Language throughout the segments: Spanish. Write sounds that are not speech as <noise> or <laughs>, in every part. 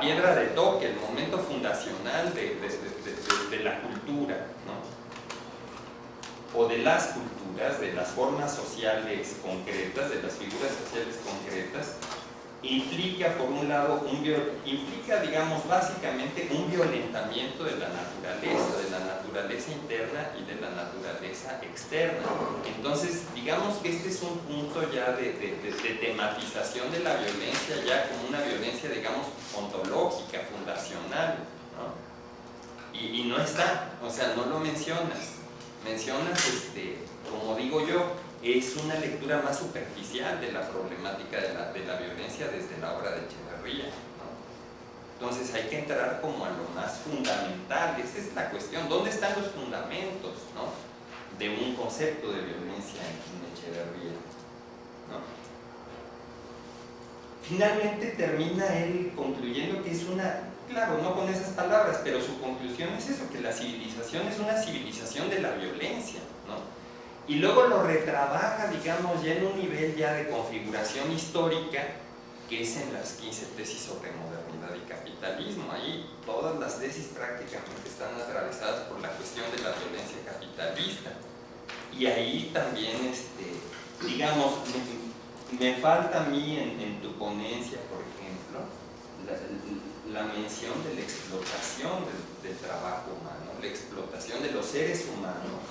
piedra de toque, el momento fundacional de, la cultura, o de las culturas, de las formas sociales concretas, de las figuras sociales concretas, implica por un lado, un implica digamos básicamente un violentamiento de la naturaleza, de la naturaleza interna y de la naturaleza externa. Entonces, digamos que este es un punto ya de, tematización de la violencia, ya como una violencia, digamos, ontológica, fundacional. Y, y, no está, o sea, no lo mencionas. Mencionas, este, como digo yo, es una lectura más superficial de la problemática de la, de la violencia desde la obra de Echeverría. Entonces hay que entrar como a lo más fundamental, esa es la cuestión, ¿dónde están los fundamentos de un concepto de violencia en, Echeverría? Finalmente termina él concluyendo que es una, claro, no con esas palabras, pero su conclusión es eso, que la civilización es una civilización de la violencia, ¿no? Y luego lo retrabaja, digamos, ya en un nivel ya de configuración histórica, que es en las 15 tesis sobre modernidad y capitalismo. Ahí todas las tesis prácticamente están atravesadas por la cuestión de la violencia capitalista. Y ahí también, este, digamos, me, falta a mí en, tu ponencia, por ejemplo, la, mención de la explotación del, del trabajo humano, la explotación de los seres humanos,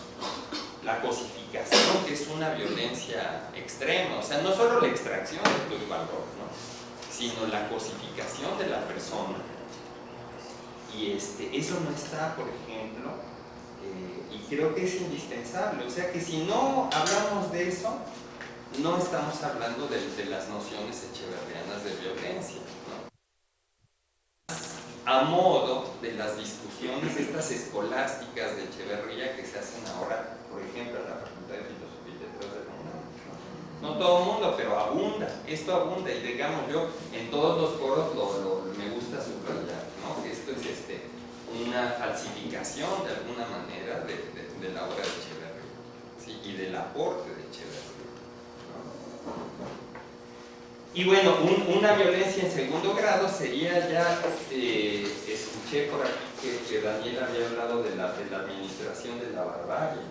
la cosificación, que es una violencia extrema, o sea, no solo la extracción de tu valor, sino la cosificación de la persona. Y este, eso no está, por ejemplo, eh, y creo que es indispensable, o sea que si no hablamos de eso, no estamos hablando de, las nociones echeverrianas de violencia. A modo de las discusiones estas escolásticas de Echeverría que se hacen ahora ejemplo, en la Facultad de Filosofía y Letras de la UNAM. ¿no? todo el mundo, pero abunda, esto abunda y digamos yo, en todos los foros lo, me gusta subrayar, ¿no? que esto es este, una falsificación de alguna manera de, la obra de Echeverría ¿sí? y del aporte de Echeverría. Y bueno, una violencia en segundo grado sería ya, eh, escuché por aquí que, Daniel había hablado de la, de la administración de la barbarie,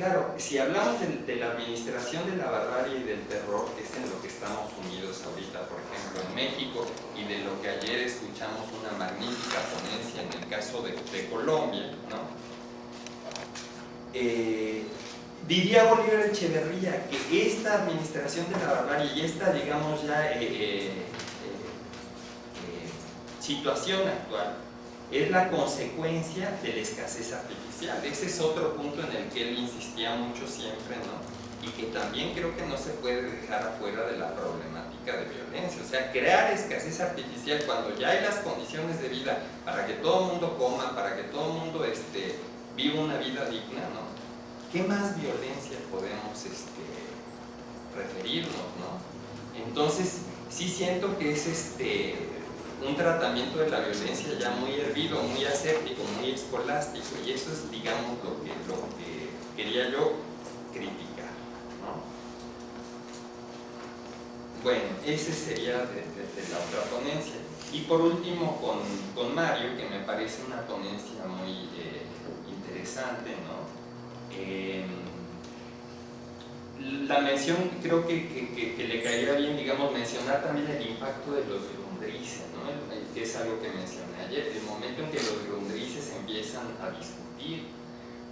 claro, si hablamos de, la administración de la barbarie y del terror, que es en lo que estamos unidos ahorita, por ejemplo, en México, y de lo que ayer escuchamos una magnífica ponencia en el caso de, Colombia, ¿no? Eh, diría Bolívar Echeverría que esta administración de la barbarie y esta, digamos ya, eh, eh, situación actual es la consecuencia de la escasez artificial. Ese es otro punto en el que él insistía mucho siempre, ¿no? Y que también creo que no se puede dejar afuera de la problemática de violencia. O sea, crear escasez artificial cuando ya hay las condiciones de vida para que todo el mundo coma, para que todo el mundo este, viva una vida digna, ¿no? ¿Qué más violencia podemos este, referirnos, no? Entonces, sí siento que es este un tratamiento de la violencia ya muy hervido, muy aséptico, muy escolástico, y eso es, digamos, lo que, lo que quería yo criticar. Bueno, ese sería de, la otra ponencia. Y por último, con, Mario, que me parece una ponencia muy eh, interesante, ¿no? Eh, la mención, creo que, que, le caería bien, digamos, mencionar también el impacto de los que es algo que mencioné ayer, el momento en que los grundrices empiezan a discutir,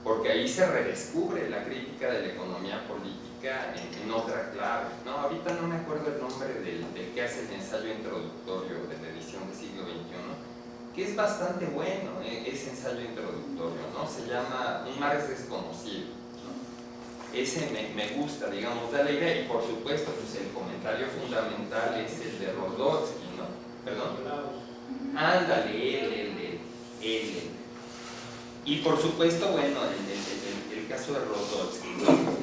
porque ahí se redescubre la crítica de la economía política en, otra clave. ¿no? Ahorita no me acuerdo el nombre del, que hace el ensayo introductorio de la edición del siglo XXI, que es bastante bueno eh, ese ensayo introductorio, ¿no? se llama Un mar es desconocido. Ese me, gusta, digamos, da la idea y por supuesto pues el comentario fundamental es el de Rodolfo ¿Perdón? Ándale, él, él, él, Y por supuesto, bueno, el, el, caso de Rodolfo.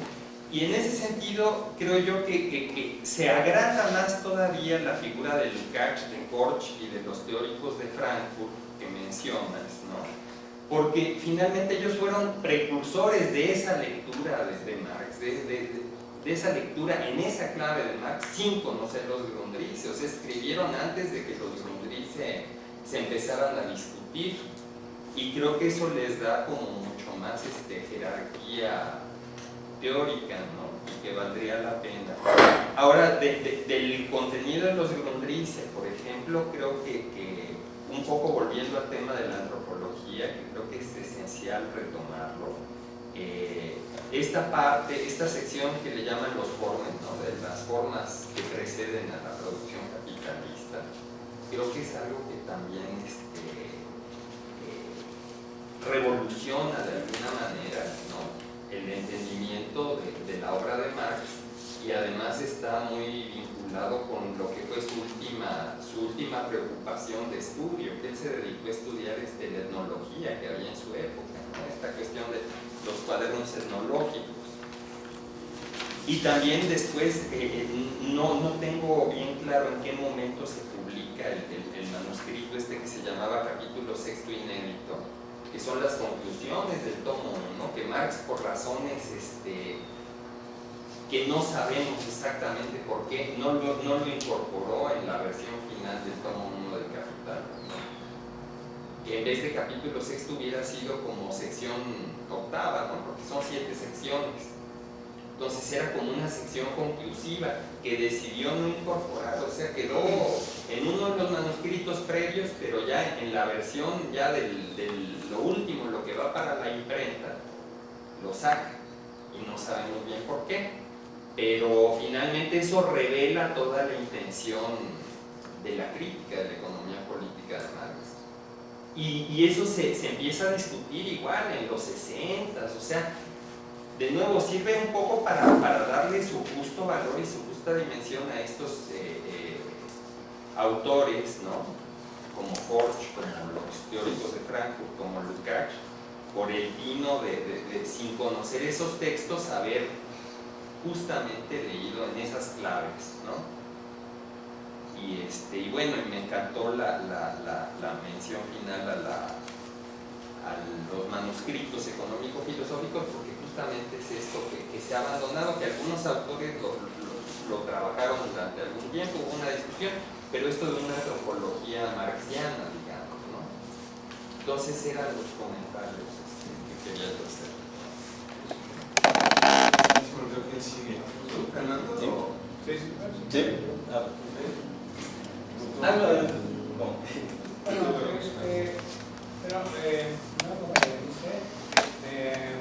Y en ese sentido, creo yo que, que, se agranda más todavía la figura de Lukács, de Korch y de los teóricos de Frankfurt que mencionas, ¿no? Porque finalmente ellos fueron precursores de esa lectura desde Marx, de, de esa lectura en esa clave de Marx sin conocer los grundrices, o sea, escribieron antes de que los Grundrisse se, empezaran a discutir y creo que eso les da como mucho más este, jerarquía teórica, ¿no? Y que valdría la pena. Ahora, del contenido de los Grundrisse, por ejemplo, creo que, que, un poco volviendo al tema de la antropología, que creo que es esencial retomarlo, eh, esta parte, esta sección que le llaman los formes, de las formas que preceden a la producción capitalista, creo que es algo que también este, eh, revoluciona de alguna manera el entendimiento de, la obra de Marx y además está muy vinculado con lo que fue su última, su última preocupación de estudio, que él se dedicó a estudiar este, la etnología que había en su época, esta cuestión de los cuadernos etnológicos. Y también después, eh, no, no tengo bien claro en qué momento se publica el, el manuscrito este que se llamaba capítulo sexto inédito, que son las conclusiones del tomo 1, que Marx por razones este, que no sabemos exactamente por qué, no lo, no lo incorporó en la versión final del tomo 1 del Capital. Que en vez de capítulo sexto hubiera sido como sección octava, porque son siete secciones. Entonces era como una sección conclusiva que decidió no incorporar, o sea, quedó en uno de los manuscritos previos, pero ya en la versión ya del, lo último, lo que va para la imprenta, lo saca y no sabemos bien por qué. Pero finalmente eso revela toda la intención de la crítica de la economía política de Marx. Y, eso se, se, empieza a discutir igual en los 60, o sea, de nuevo sirve un poco para, para, darle su justo valor y su justa dimensión a estos eh, eh, autores, ¿no? como Forge, como los teóricos de Frankfurt, como Lukács, por el vino de, de, sin conocer esos textos, haber justamente leído en esas claves. ¿no? Y, este, y bueno, y me encantó la, la, la, la mención final a, la, a los manuscritos económico-filosóficos porque es esto que, se ha abandonado, que algunos autores lo, lo, trabajaron durante algún tiempo, hubo una discusión, pero esto de una antropología marxiana, digamos, ¿no? Entonces eran los comentarios este, que quería hacer. ¿Fernando? Sí, sí. ¿Sí? Ah. Bueno, este, pero, eh, no, como dice, este,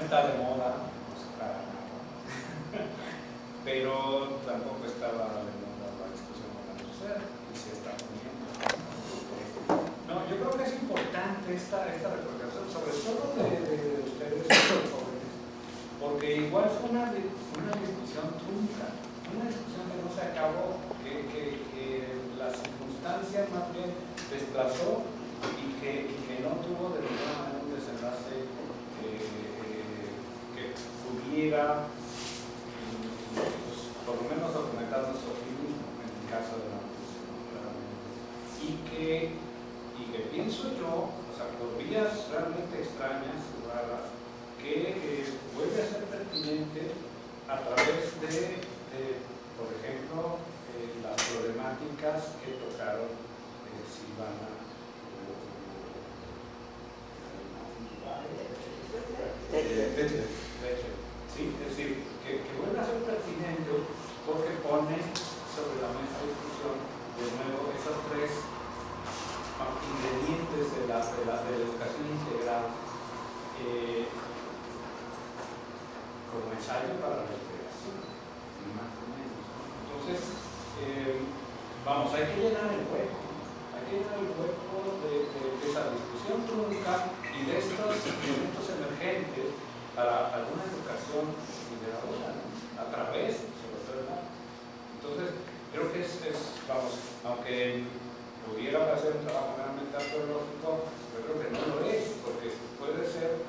está de moda, pues para nada. Pero tampoco estaba de moda la discusión con la sociedad y se está poniendo. No, yo creo que es importante esta, esta reflexión, sobre todo de, de, ustedes, los jóvenes, porque igual fue una, una discusión trunca, una discusión que no se acabó, la circunstancia más bien desplazó y que, y que no tuvo de ninguna manera un desenlace pudiera, pues, por lo menos documentar nuestro optimismo en el caso de la y que, y que pienso yo, o sea, por vías realmente extrañas, raras, que eh, vuelve a ser pertinente a través de, por ejemplo, eh, problemáticas que tocaron eh, Silvana eh, ¿sí? Es decir, que, que, vuelve a ser pertinente porque pone sobre la mesa de discusión de nuevo esos tres ingredientes de la, de la, de la educación integral eh, como ensayo para la integración, más o menos. Entonces, eh, vamos, hay que llenar el hueco, hay que llenar el hueco de, esa discusión trunca y de estos elementos emergentes para alguna educación liberadora, ¿no? a través, sobre todo, Entonces, creo que es, vamos, aunque pudiera hacer un trabajo realmente arqueológico, yo creo que no lo es, porque puede ser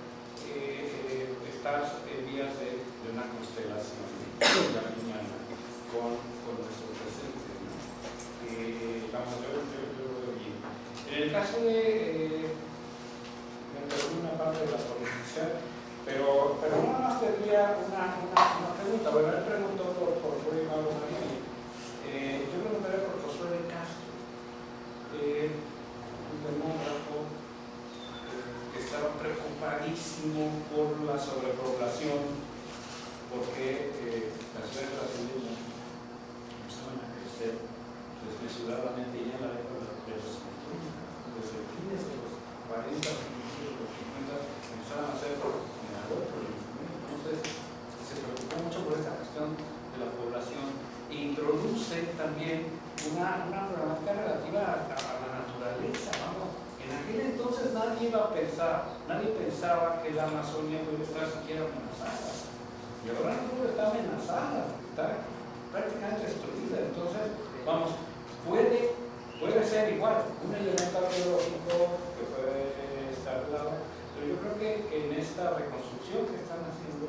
eh, estar en vías de, una constelación de la con, con nuestro vamos, bien. En el caso de... Eh, me una parte de la política, pero, pero uno nos tendría una, una, pregunta. Bueno, él preguntó por, por Rui Pablo Marini. Eh, yo preguntaré por José de Castro, eh, un demógrafo que estaba preocupadísimo por la sobrepoblación porque eh, las reglas de estaban a crecer apresuradamente ya en la década de los 50, desde fines de los 40, de los 50, empezaron a hacer. Entonces, se preocupó mucho por esta cuestión de la población e introduce también una, una problemática relativa a, la naturaleza, vamos. En aquel entonces nadie iba a pensar, nadie pensaba que la Amazonia puede estar siquiera amenazada. Y ahora no está amenazada, está prácticamente destruida. Entonces, vamos, puede, puede ser igual, un elemento arqueológico que puede estar lado, pero yo creo que, en esta reconstrucción que están haciendo,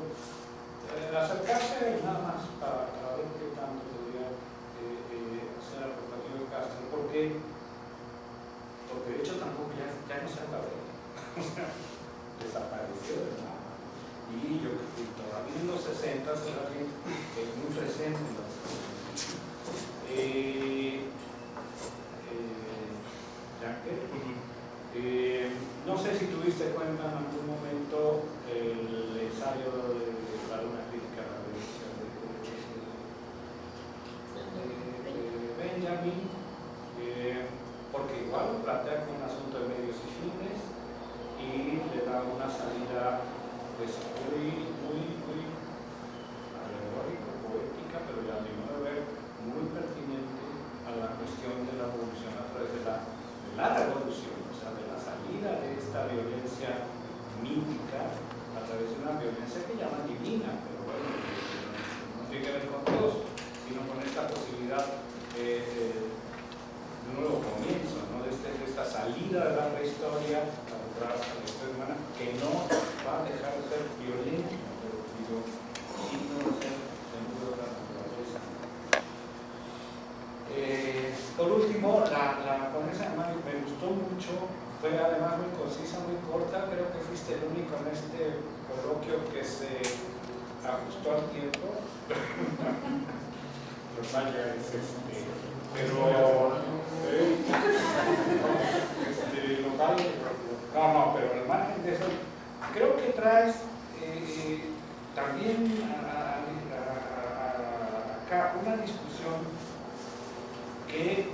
eh, acercarse nada más para, ver qué tanto podría eh, eh, hacer aportación de Castro, porque, porque de hecho tampoco ya, ya no se acabó, <laughs> desapareció de nada. Y yo creo que todavía en los 60 todavía es muy presente en eh, eh, no sé si tuviste cuenta en algún momento el ensayo de, la una crítica a la violencia de, Benjamin, porque igual plantea un asunto de medios y fines y le da una salida pues, muy, muy, muy alegórica, poética, pero ya a mi modo de ver muy pertinente a la cuestión de la evolución de la, revolución, o sea, de la salida de esta violencia mítica a través de una violencia que llaman divina, pero bueno, no tiene que ver con Dios, sino con esta posibilidad eh, de un nuevo comienzo, ¿no? de, este, de, esta salida de la prehistoria a la historia humana, que no va a dejar de ser violenta, pero digo, sino de ser Eh, por último, la, la ponencia además me gustó mucho, fue además muy concisa, muy corta, creo que en este coloquio que se ajustó al tiempo. <laughs> es este, pero <laughs> eh, este, local, no, no, pero al margen de eso, creo que traes eh, también a, a, acá una discusión que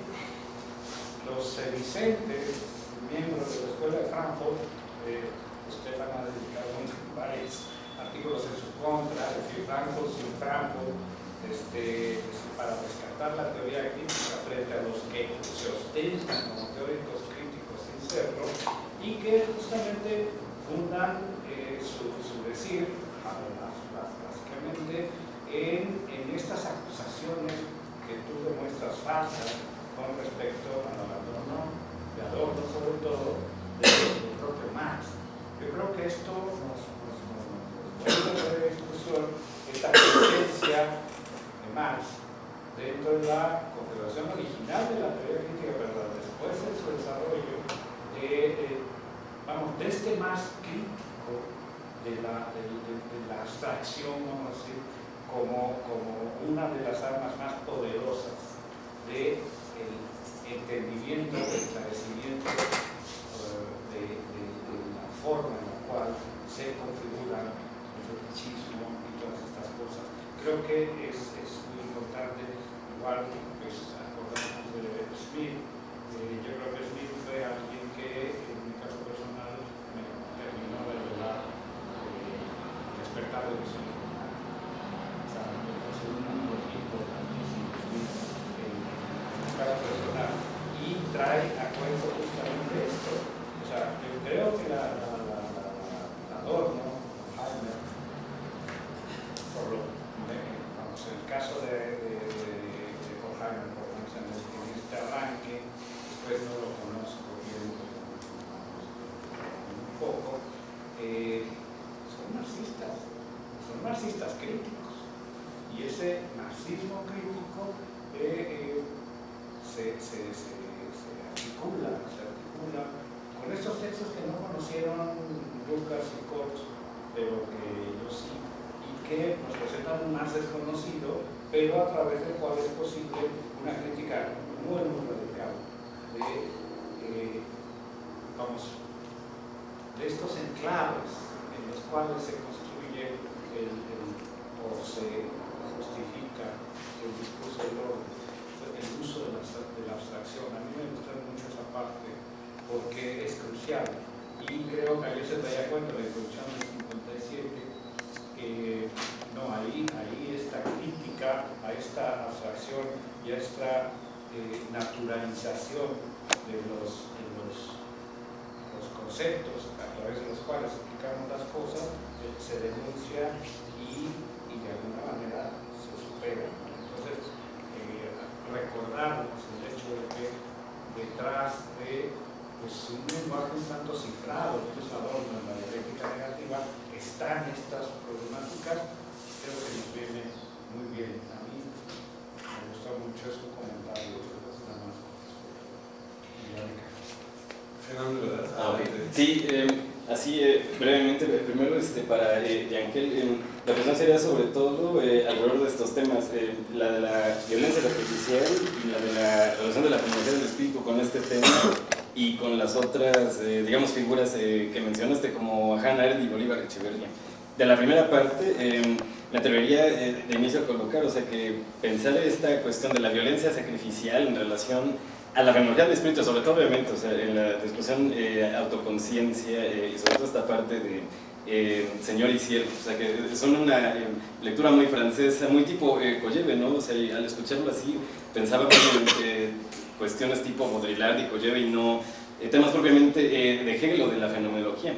los sedicentes, miembros de la Escuela de Frankfurt, eh, Stefan ha dedicado varios artículos en su contra, es decir, Frankfurt sin Frankfurt, este, para rescatar la teoría crítica frente a los que se ostentan como teóricos críticos sin serlo, y que justamente fundan eh, su, su, decir, básicamente, en, en estas acusaciones que tú demuestras falsas con respecto al abandono de adorno, sobre todo del, propio Marx. Yo creo que esto nos, nos, nos, de discusión esta presencia de Marx dentro de la configuración original de la teoría crítica, pero después de su desarrollo, vamos, de este más crítico de la, de la abstracción, vamos a decir, como, como una de las armas más poderosas del de entendimiento, del esclarecimiento uh, de, de, de, la forma en la cual se configura el fetichismo y todas estas cosas. Creo que es, es muy importante, igual pues acordamos de Smith, eh, yo creo que Smith más desconocido, pero a través del cual es posible una crítica muy, muy radical de, eh, estos enclaves en los cuales se construye o se justifica el discurso del orden, el uso de la, abstracción. A mí me gusta mucho esa parte porque es crucial y creo que ahí se daría cuenta la introducción del 57 que no, ahí, ahí esta crítica a esta abstracción y a esta eh, naturalización de los, los, conceptos a través de los cuales explicamos las cosas eh, se denuncia y, y, de alguna manera se supera. Entonces, eh, recordarnos el hecho de que detrás de pues, un lenguaje un tanto cifrado, un adorno en la dialéctica negativa, están estas problemáticas, creo que nos viene muy bien. A mí me gusta mucho su comentario. Fernando, ah, Sí, eh, así eh, brevemente, primero este, para eh, Yankel, eh, la cuestión sería sobre todo eh, alrededor de estos temas, la de la violencia artificial y la de la relación de la comunidad del espíritu con este tema y con las otras, eh, digamos, figuras eh, que mencionaste, como Hannah Arendt y Bolívar Echeverría. De la primera parte, me atrevería eh, de inicio a colocar, o sea, que pensar esta cuestión de la violencia sacrificial en relación a la fenomenología del espíritu, sobre todo, obviamente, o sea, en la discusión autoconciencia y sobre todo esta parte de Señor y Siervo, o sea, que son una lectura muy francesa, muy tipo Colleve, ¿no? O sea, al escucharlo así, pensaba que cuestiones tipo Baudrillard y Kolleve y no eh, temas propiamente eh, de Hegel o de la fenomenología.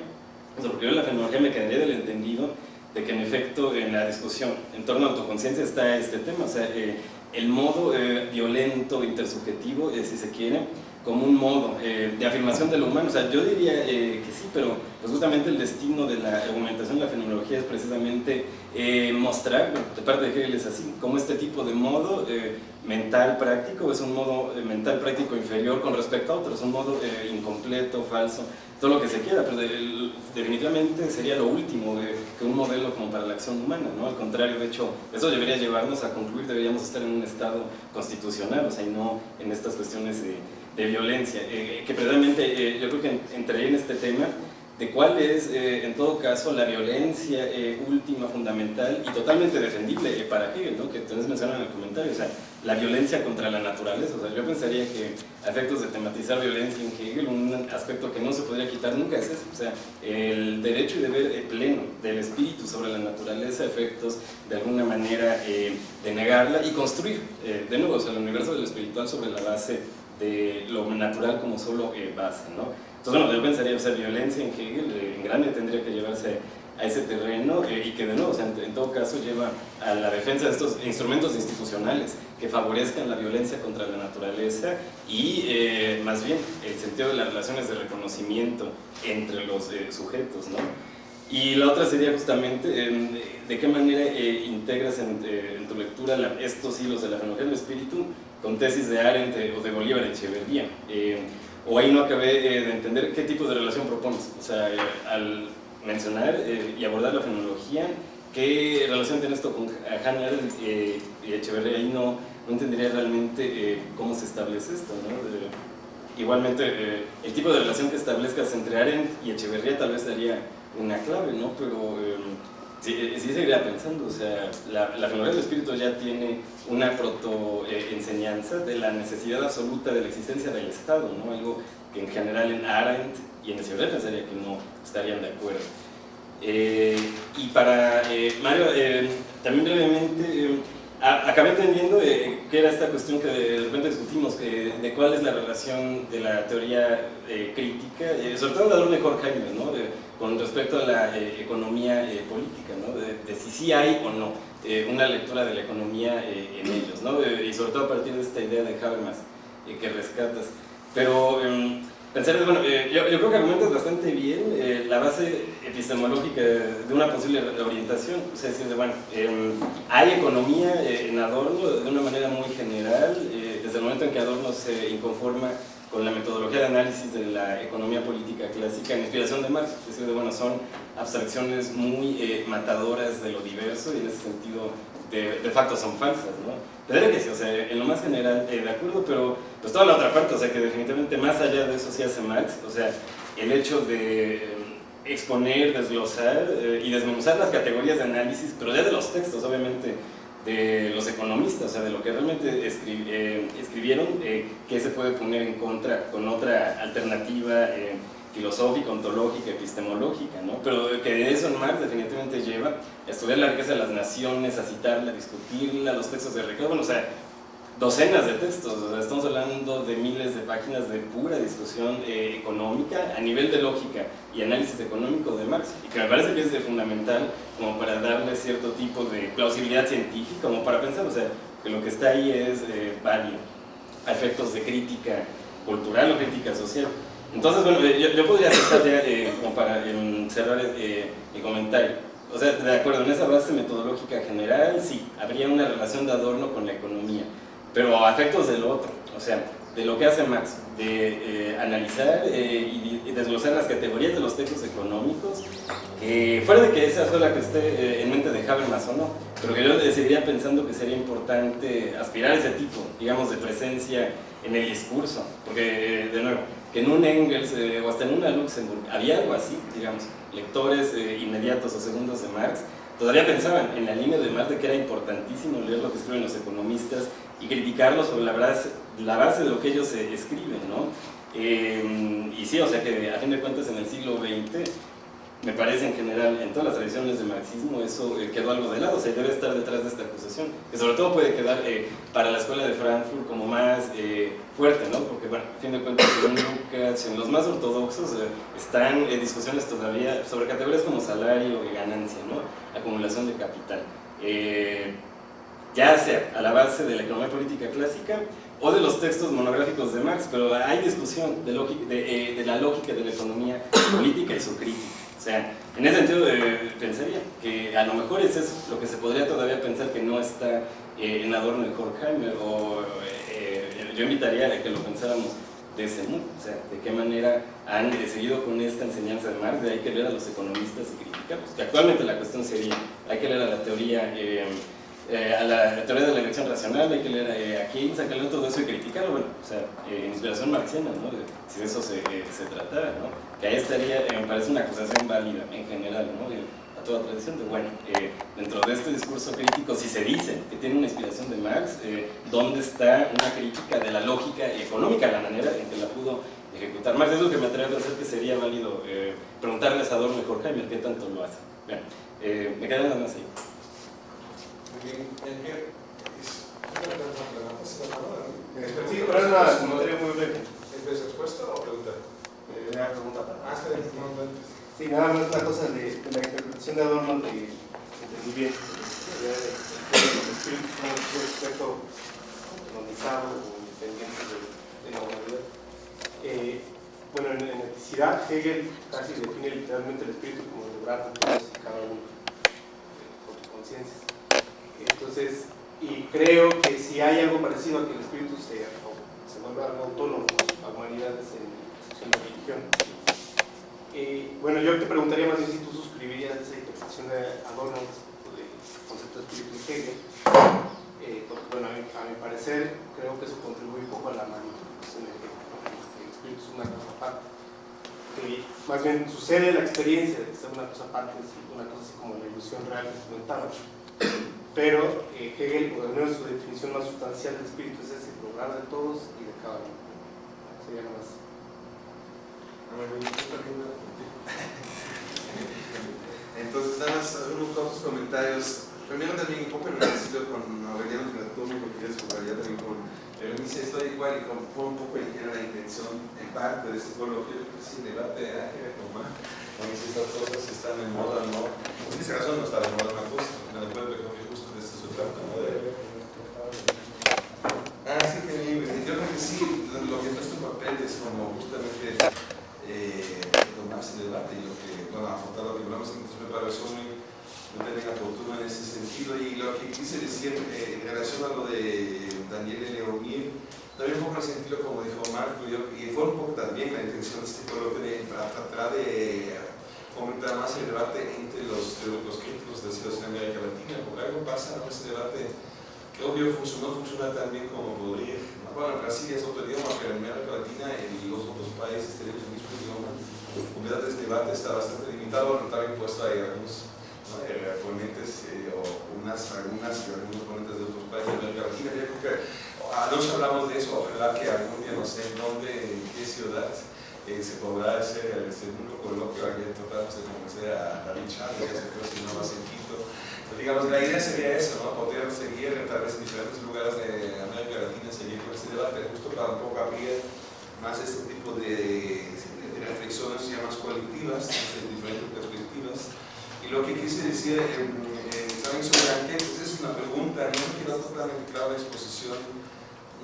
O sea, porque yo en la fenomenología me quedaría del entendido de que en efecto en la discusión en torno a autoconciencia está este tema, o sea, eh, el modo violento, intersubjetivo, si se quiere, como un modo de afirmación de lo humano. O sea, yo diría que sí, pero pues justamente el destino de la argumentación de la fenomenología es precisamente mostrar, de parte de Hegel es así, como este tipo de modo mental práctico, es un modo eh, mental práctico inferior con respecto a otros, un modo eh, incompleto, falso, todo lo que se quiera, pero definitivamente sería lo último de, que un modelo como para la acción humana, ¿no? Al contrario, de hecho, eso debería llevarnos a concluir, deberíamos estar en un estado constitucional, o sea, y no en estas cuestiones de, violencia, eh, que precisamente yo creo que entraría en este tema de cuál es, eh, en todo caso, la violencia eh, última, fundamental y totalmente defendible eh, para Hegel, ¿no? que ustedes mencionan en el comentario, o sea, la violencia contra la naturaleza. O sea, yo pensaría que a efectos de tematizar violencia en Hegel, un aspecto que no se podría quitar nunca es eso, o sea, el derecho y deber pleno del espíritu sobre la naturaleza, efectos de alguna manera de negarla y construir, de nuevo, o sea, el universo del espiritual sobre la base de lo natural como solo base, ¿no? Entonces, bueno, yo pensaría, o sea, violencia en Hegel, eh, en grande tendría que llevarse a ese terreno eh, y que de nuevo, o sea, en, todo caso lleva a la defensa de estos instrumentos institucionales que favorezcan la violencia contra la naturaleza y eh, más bien el sentido de las relaciones de reconocimiento entre los sujetos, ¿no? Y la otra sería justamente de qué manera integras en, tu lectura estos hilos de la fenomenología del espíritu con tesis de Arendt o de Bolívar Echeverría o ahí no acabé eh, de entender qué tipo de relación propones. O sea, eh, al mencionar eh, y abordar la fenomenología, ¿qué relación tiene esto con Hannah y Echeverría? Ahí no, no entendería realmente cómo se establece esto, ¿no? igualmente, el tipo de relación que establezcas entre Arendt y Echeverría tal vez daría una clave, ¿no? Pero sí, sí seguiría pensando, o sea, la, la del espíritu ya tiene una proto-enseñanza de la necesidad absoluta de la existencia del Estado, ¿no? algo que en general en Arendt y en el Ciudad pensaría que no estarían de acuerdo. Eh, y para eh, Mario, eh, también brevemente, acabé entendiendo qué era esta cuestión que de repente discutimos, de cuál es la relación de la teoría crítica, sobre todo la de Horkheimer, ¿no? con respecto a la economía política, ¿no? de si sí hay o no. Eh, una lectura de la economía eh, en ellos, ¿no? Eh, y sobre todo a partir de esta idea de Habermas que rescatas. Pero em, pensar, bueno, yo, yo, creo que argumentas bastante bien la base epistemológica de una posible orientación, o sea, decir, bueno, em, hay economía en Adorno de una manera muy general, desde el momento en que Adorno se inconforma con la metodología de análisis de la economía política clásica en inspiración de Marx, es decir, bueno, son abstracciones muy eh, matadoras de lo diverso y en ese sentido de, de son falsas, ¿no? Tendría que sí, o sea, en lo más general eh, de acuerdo, pero pues toda la otra parte, o sea, que definitivamente más allá de eso sí hace Marx, o sea, el hecho de eh, exponer, desglosar y desmenuzar las categorías de análisis, pero ya de los textos, obviamente, de los economistas, o sea, de lo que realmente escribieron escribieron, eh, qué se puede poner en contra con otra alternativa eh, filosófica, ontológica, epistemológica, ¿no? Pero que de eso Marx definitivamente lleva a estudiar la riqueza de las naciones, a citarla, a discutirla, los textos de Ricardo, bueno, o sea, docenas de textos, estamos hablando de miles de páginas de pura discusión eh, económica a nivel de lógica y análisis económico de Marx, y que me parece que es de fundamental como para darle cierto tipo de plausibilidad científica, como para pensar, o sea, que lo que está ahí es eh, válido a efectos de crítica cultural o crítica social. Entonces, bueno, yo, yo podría aceptar ya, eh, como para cerrar mi comentario, o sea, de acuerdo, en esa base metodológica general, sí, habría una relación de adorno con la economía, pero a efectos del otro, o sea, de lo que hace Max, de eh, analizar eh, y, desglosar las categorías de los textos económicos, fuera de que esa sea la que esté eh, en mente de Habermas o no, pero que yo decidiría pensando que sería importante aspirar a ese tipo, digamos, de presencia en el discurso, porque, de nuevo, que en un Engels o hasta en una Luxemburg había algo así, digamos, lectores inmediatos o segundos de Marx, todavía pensaban en la línea de Marx de que era importantísimo leer lo que escriben los economistas y criticarlos sobre la base, la base de lo que ellos escriben, ¿no? Eh, y sí, o sea que a fin de cuentas en el siglo XX me parece en general, en todas las tradiciones del marxismo, eso eh, quedó algo de lado, o sea, debe estar detrás de esta acusación, que sobre todo puede quedar eh, para la escuela de Frankfurt como más fuerte, ¿no? Porque, bueno, a fin de cuentas, en Lucas, en los más ortodoxos, están discusiones todavía sobre categorías como salario y ganancia, ¿no? Acumulación de capital ya sea a la base de la economía política clásica o de los textos monográficos de Marx, pero hay discusión de, de, eh, la lógica de la economía política y su crítica. O sea, en ese sentido eh, pensaría que a lo mejor es eso lo que se podría todavía pensar que no está eh, en Adorno de Horkheimer, o yo invitaría a que lo pensáramos de ese modo, o sea, de qué manera han seguido con esta enseñanza de Marx, de hay que leer a los economistas y criticarlos, que actualmente la cuestión sería, hay que leer a la teoría eh, a la teoría de la elección racional, hay que leer eh, a Keynes, sacarle todo eso y criticarlo, bueno, o sea, eh, inspiración marxiana, ¿no? si de eso se, se tratara, ¿no? Que ahí estaría, me parece una acusación válida en general, ¿no? a toda tradición de, bueno, dentro de este discurso crítico, si se dice que tiene una inspiración de Marx, ¿dónde está una crítica de la lógica económica, la manera en que la pudo ejecutar Marx? Es lo que me atrevo a hacer que sería válido preguntarles a Adorno y Horkheimer qué tanto lo hace. Bien, me quedan nada más ahí. Sí, pero es una materia muy breve. ¿Es respuesta o pregunta? Eh, una pregunta para. Ah, sí, nada más una cosa de, la interpretación de Adorno de entendí bien. El espíritu es un aspecto autonomizado o independiente de, la humanidad. Eh, bueno, en, en eticidad, Hegel casi define literalmente el espíritu como el lograr cada uno con su conciencia. Entonces, y creo que si hay algo parecido a que el espíritu se, se vuelva algo autónomo a humanidades en, la religión. Eh, bueno, yo te preguntaría más bien si tú suscribirías esa interpretación de Adorno del concepto de espíritu y Hegel, eh, porque bueno, a mi, parecer creo que eso contribuye un poco a la manipulación de Hegel, el espíritu es una cosa aparte. Más bien sucede la experiencia de que sea una cosa aparte, una cosa así como la ilusión real que comentaba pero eh, Hegel, o al menos su definición más sustancial del espíritu es ese, lograr de todos y de cada uno. Sería nada más. <laughs> Entonces, nada más unos pocos comentarios. Primero también un poco en el estilo con Aureliano Platón, porque ya subrayar también con dice estoy igual y fue un poco el que era la intención en parte de este coloquio, yo creo que sí, el debate de Ángel Tomás, con si estas cosas están en moda no. En este caso no está de moda una cosa, en el pueblo Ah, sí, que bien. Yo creo que sí, lo que nuestro papel es como justamente eh, tomar ese debate y lo que, bueno, afrontar lo que hablamos en nuestra preparación muy, muy oportuno en ese sentido. Y lo que quise decir eh, en relación a lo de Daniel Leonil, también un poco el sentido como dijo Marco, y fue un poco también la intención de este coloquio de, para tratar de fomentar más el debate entre los, los críticos de la situación en América Latina, porque algo pasa en ese debate que obvio funcionó, funciona tan bien como podría. Bueno, Brasil es otro idioma, pero en América Latina y los otros países tenemos el mismo idioma. En verdad este debate está bastante limitado, pero también puesto hay algunos ponentes eh, o unas, algunas y algunos ponentes de otros países de América Latina. Yo creo que anoche hablamos de eso, ojalá que algún día, no sé en dónde, en qué ciudad, eh, se podrá el segundo coloquio, aquí tratamos de conocer a David Chávez, que se no más en Quito. Entonces, digamos, la idea sería eso, ¿no? poder seguir tal vez en diferentes lugares de América Latina, seguir con este debate, justo para un poco abrir más este tipo de, de reflexiones ya más colectivas, desde diferentes perspectivas. Y lo que quise decir, eh, eh, ¿saben sobre Anquet? Pues es una pregunta, no me quedó totalmente clara la exposición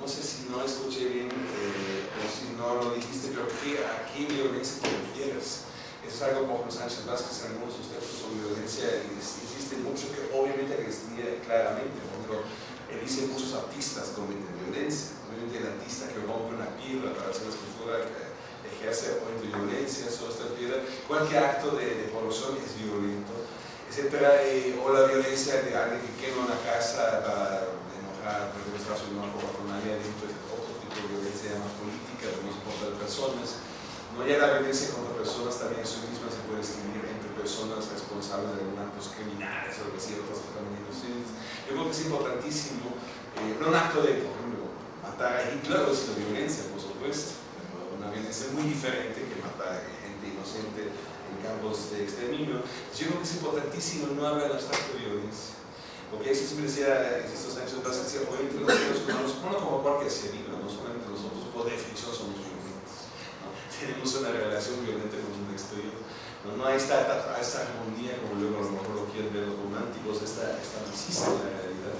no sé si no escuché bien eh, o si no lo dijiste, pero ¿qué, ¿a qué violencia te refieres? Eso es algo como Sánchez Vázquez en algunos textos sobre violencia insiste mucho que obviamente distingue claramente, porque él dice muchos artistas cometen violencia, obviamente el artista que rompe una piedra para hacer una escultura que ejerce obviamente violencia sobre esta piedra, cualquier acto de, de corrupción es violento, etcétera, eh, o la violencia de alguien que quema una casa para enojar, por ejemplo, Estados Unidos con nadie dentro de otro tipo de violencia más política, de no contra personas. No hay la violencia contra personas, también eso misma se puede distinguir entre personas responsables de actos criminales o otros también inocentes. Yo creo que es importantísimo, eh, no un acto de, por ejemplo, matar a Hitler es la violencia, por supuesto, pero una violencia muy diferente que matar a gente inocente en campos de exterminio. Yo creo que es importantísimo no hablar de abstracto de violencia porque decía, estos Sánchez Vázquez decía, oye, entre los seres humanos, bueno, como cualquier ser vivo, no solamente nosotros, por definición somos violentos. ¿no? <laughs> Tenemos una relación violenta con un exterior. No, no hay esta, esta, armonía, como luego a lo mejor lo quieren ver los románticos, esta, esta no existe en la realidad.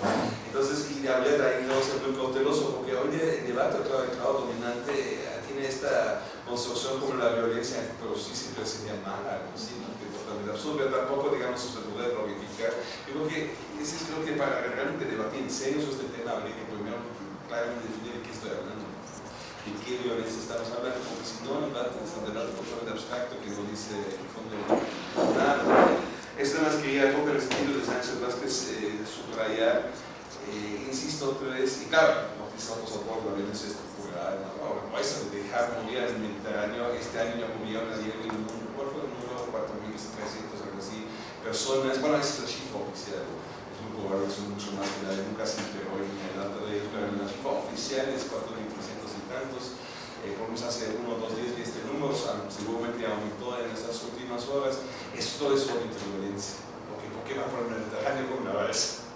Entonces, y de hablar ahí no ser muy cauteloso, porque hoy el debate, claro, el dominante tiene esta construcción como la violencia, pero sí siempre sería mala, algo así, ¿no? totalmente absurdo, pero tampoco, digamos, se puede glorificar. Yo creo que, es creo que para realmente debatir en serio sobre este tema, habría que primero claramente definir de qué estoy hablando, de qué violencia estamos hablando, porque si no, el debate es un debate totalmente abstracto que no dice el fondo nada. Esto más quería, poco el sentido de Sánchez Vázquez, eh, subrayar, eh, insisto otra vez, y claro, no pisamos a poco la estructural, no, no, no, eso de morir al Mediterráneo, este año murieron a nivel del mundo, ¿cuál fue el número? 4.300, algo así, personas, bueno, esa es la cifra oficial, es probable que son mucho más que nadie nunca se enteró en el dato de ellos, pero la cifra oficial es 4.300 y tantos, eh, por hace uno o dos días vi este número, seguramente aumentó en estas últimas horas, es todo eso de violencia, porque ¿por qué va por el Mediterráneo con una balsa?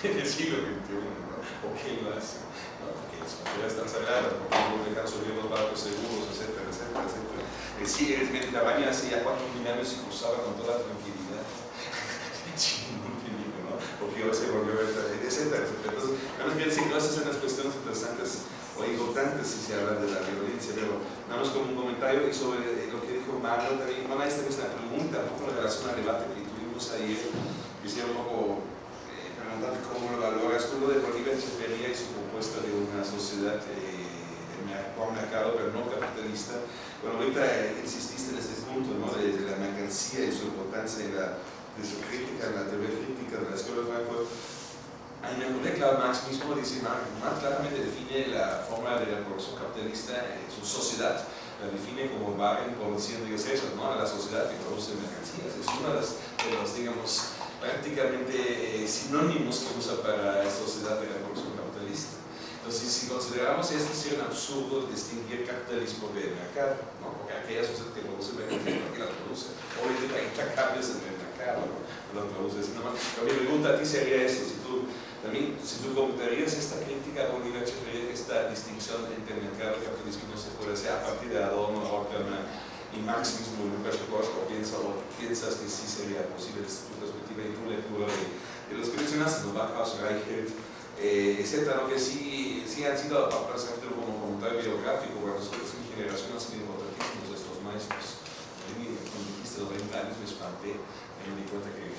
<laughs> en el siglo XXI, ¿no? ¿por qué lo hace? ¿No? Porque las fronteras están sagradas, porque no dejan subir los barcos seguros, etcétera, etcétera, etcétera. Eh, sí, el Mediterráneo hace ya cuatro mil años se cruzaba con toda tranquilidad. <laughs> Sin ¿no? Porque hoy se volvió a ver, etcétera, etcétera. Entonces, decir, todas esas son las cuestiones interesantes o importantes si se habla de la violencia, pero nada más como un comentario y sobre lo que dijo Mario también, esta es una pregunta, un poco en relación al debate que tuvimos ayer, quisiera un poco preguntarte cómo lo valoras tú lo de Bolívar Echeverría y su propuesta de una sociedad eh, mercado pero no capitalista. Bueno, ahorita eh, insististe en este punto ¿no? de, de, la mercancía y su importancia en la, de su crítica, en la teoría crítica de la escuela de Frankfurt. Me acordé que Marx mismo dice, Marx claramente define la forma de la producción capitalista en su sociedad, la define como Wagen produciendo ingresos, ¿no? la sociedad que produce mercancías. Es una de las, de digamos, prácticamente eh, sinónimos que usa para la sociedad de la producción capitalista. Entonces, si consideramos esto, sería un absurdo distinguir capitalismo de mercado, ¿no? porque aquella sociedad que produce mercancías, ¿por qué la produce? Obviamente hay intacables en el mercado, ¿no? la produce así nomás. Pero mi pregunta a ti sería esto, si tú, también, si tú computarías esta crítica a Bolívar esta distinción entre mercado y capitalismo no se puede hacer a partir de Adorno, Horkheimer, y Marx mismo en Lucas o, piensa, o piensas que sí sería posible desde tu perspectiva y tu lectura de, los que mencionaste, ¿no? Bachhaus, Reichelt, eh, etcétera, que sí, sí han sido, para hacerlo como comentario biográfico, para nosotros en generación han sido importantísimos estos maestros. Cuando dijiste los 20 años me espanté, me di cuenta que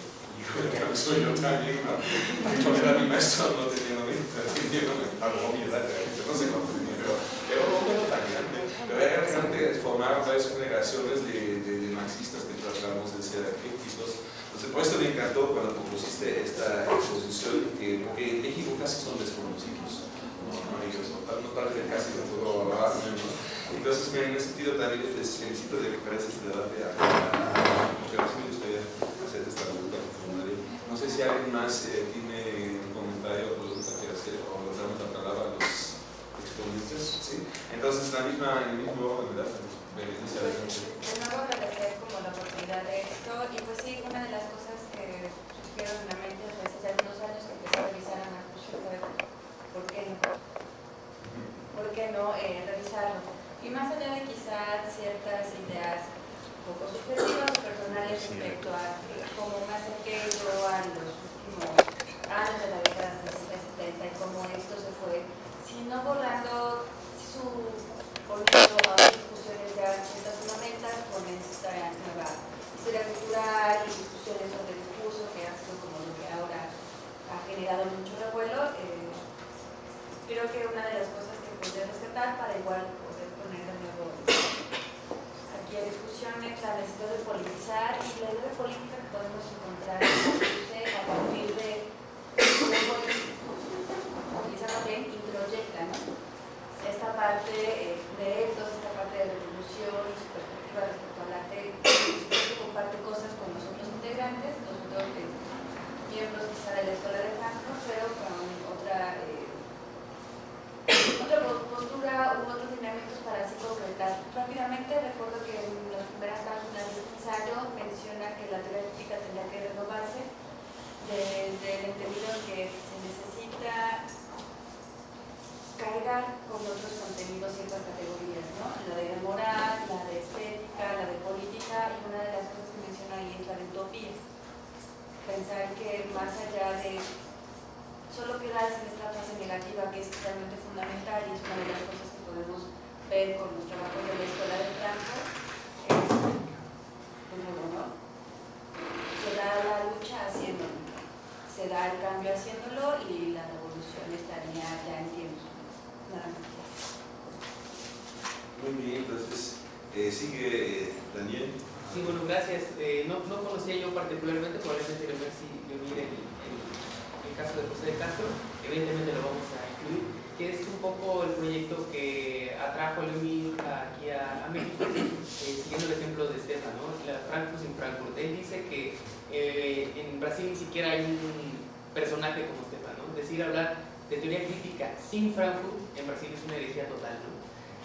que soy yo también, ¿no? Yo era mi maestro, no tenía 90, tenía algo mi edad, no sé cuánto tenía, pero era un número tan grande. Pero era realmente formar varias generaciones de, de, de marxistas que tratamos de ser críticos. Entonces, por esto me encantó cuando propusiste esta exposición, que, porque en México casi son desconocidos. No, no, ellos no, casi hablar, ¿no? Entonces, en ese sentido también les felicito de que parece debate a, porque a mí me gustaría hacer esta pregunta. No sé si alguien más eh, tiene un comentario o pregunta que hacer, o damos la palabra a los Entonces, ¿sí? Entonces, la misma, en el mismo ¿verdad? De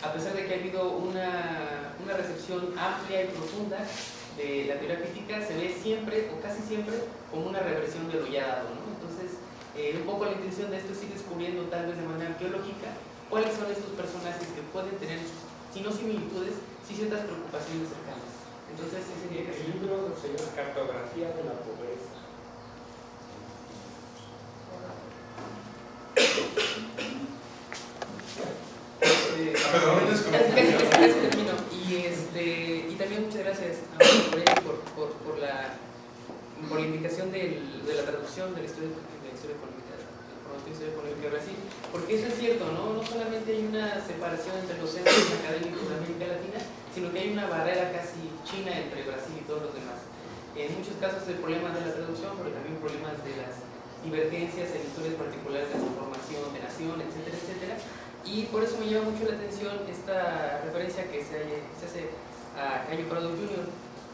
a pesar de que ha habido una, una, recepción amplia y profunda de la teoría crítica, se ve siempre, o casi siempre, como una reversión de lo ya dado. ¿no? Entonces, eh, un poco la intención de esto es ir descubriendo, tal vez de manera arqueológica, cuáles son estos personajes que pueden tener, si no similitudes, sí ciertas preocupaciones cercanas. Entonces, ese sería El libro se llama Cartografía de la Pobreza. Este, Ah, perdón, es como- casi- casi- casi- casi termino. Y, este, y también muchas gracias a Moreno por, por, por, la, por la indicación del, de la traducción de la historia de historia económica de Brasil, porque eso es cierto, ¿no? No solamente hay una separación entre los centros académicos de América Latina, sino que hay una barrera casi china entre Brasil y todos los demás. En muchos casos el problema de la traducción, pero también problemas de las divergencias en historias particulares de su formación, de nación, etcétera, etcétera. Y por eso me llama mucho la atención esta referencia que se, se hace a Cayo Prado Jr.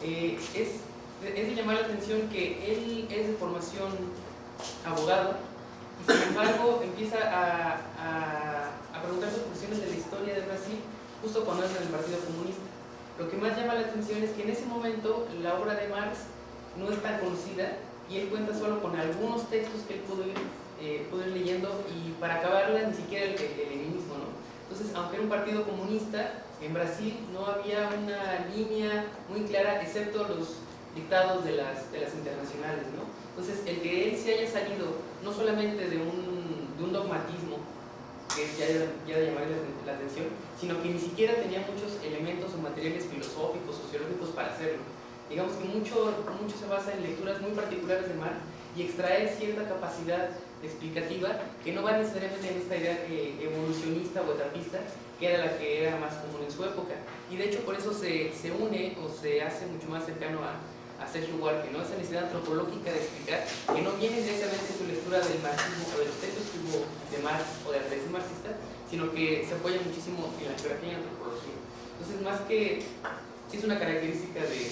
Eh, es, es de llamar la atención que él es de formación abogado y sin embargo empieza a, a, a preguntarse cuestiones de la historia de Brasil justo cuando es en el Partido Comunista. Lo que más llama la atención es que en ese momento la obra de Marx no es tan conocida y él cuenta solo con algunos textos que él pudo ir, eh, pudo ir leyendo y para acabarla ni siquiera el, el leninismo, ¿no? Entonces, aunque era un partido comunista, en Brasil no había una línea muy clara, excepto los dictados de las, de las internacionales, ¿no? Entonces, el que él se haya salido no solamente de un, de un dogmatismo, que ya, ya de llamar la, la atención, sino que ni siquiera tenía muchos elementos o materiales filosóficos, sociológicos para hacerlo. Digamos que mucho, mucho se basa en lecturas muy particulares de Marx y extraer cierta capacidad explicativa que no va necesariamente en esta idea que evolucionista o etapista, que era la que era más común en su época. Y de hecho por eso se, se une o se hace mucho más cercano a, a Sergio Huarque, ¿no? esa necesidad antropológica de explicar que no viene directamente su lectura del marxismo o de los textos que hubo de Marx o de la tradición marxista, sino que se apoya muchísimo en la geografía y la antropología. Entonces, más que, sí es una característica de,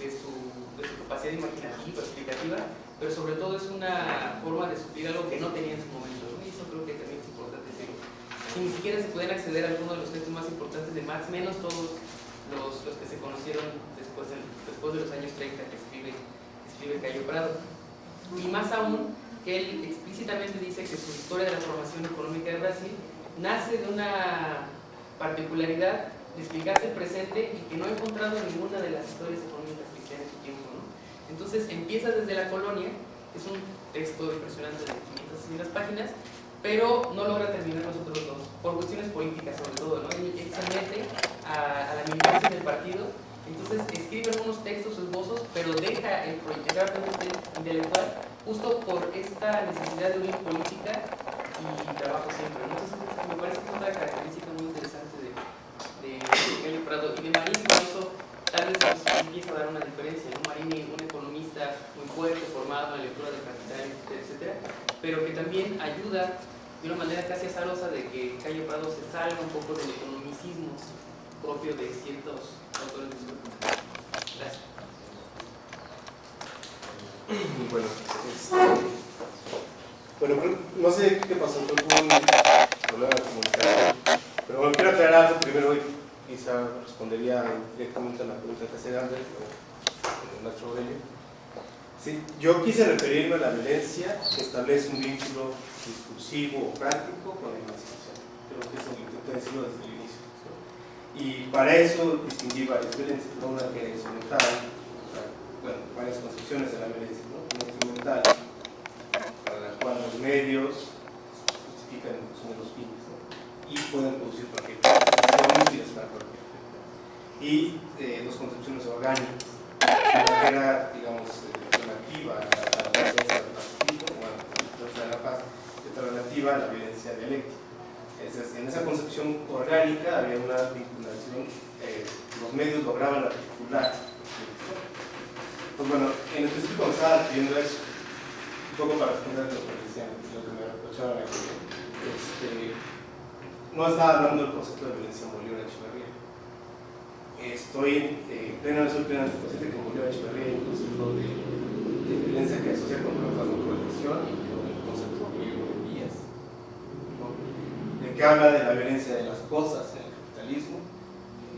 de, su, de su capacidad imaginativa, explicativa, pero sobre todo es una forma de suplir algo que no tenía en su momento, ¿no? y eso creo que también es importante decirlo. si ni siquiera se pueden acceder a algunos de los textos más importantes de Marx, menos todos los, los que se conocieron después, del- después de los años 30 que escribe, que escribe Cayo Prado. Y más aún, que él explícitamente dice que su historia de la formación económica de Brasil nace de una particularidad de explicarse el presente y que no ha encontrado ninguna de las historias económicas cristianas en su tiempo. ¿no? Entonces empieza desde la colonia, es un texto impresionante de 500 páginas, pero no logra terminar los otros dos, cuestiones políticas sobre todo. ¿no? Él, él se mete a, a la militancia del partido, entonces escribe algunos textos, esbozos, pero deja el proyecto intelectual justo por esta necesidad de unir política y trabajo siempre. ¿no? Entonces me parece que es otra característica muy interesante de, de Miguel Prado y de Marín, incluso tal vez nos empieza a dar una diferencia. ¿no? Marín, un economista muy fuerte, formado en la lectura del capital, etcétera, etcétera, pero que también ayuda de una manera casi azarosa de que Cayo Prado se salga un poco del economicismo propio de ciertos autores de. Gracias. Bueno, este, bueno, no sé qué pasó, hubo un problema de comunicación. Pero bueno, quiero aclarar algo primero y quizá respondería directamente a la pregunta que hace Andrés o Nacho Aurelio. Sí, yo quise referirme a la violencia que establece un vínculo discursivo o práctico con la emancipación. Creo que eso lo intenté decirlo desde el inicio. ¿no? Y para eso distinguí varias violencias, ¿no? una que es instrumental, o sea, bueno, varias concepciones de la violencia, ¿no? una instrumental, para la cual los medios justifican en los fines y pueden producir cualquier cosa, son útiles para cualquier efecto. Y eh, dos concepciones orgánicas, una que digamos, eh, relativa a la, a violencia del pacifismo, bueno, la violencia de la paz, y otra relativa a la violencia dialéctica. En esa concepción orgánica había una vinculación, eh, los medios lograban articular. Pues bueno, en específico me estaba refiriendo a eso, un poco para responder lo que decían, lo que me reprochaban aquí. Este, no estaba hablando del concepto de violencia en Bolívar Echeverría. Estoy eh, plenamente, soy consciente que Bolívar Echeverría concepto de, de violencia que asocia con la protección y con el concepto griego de vías. ¿no? De que habla de la violencia de las cosas en el capitalismo,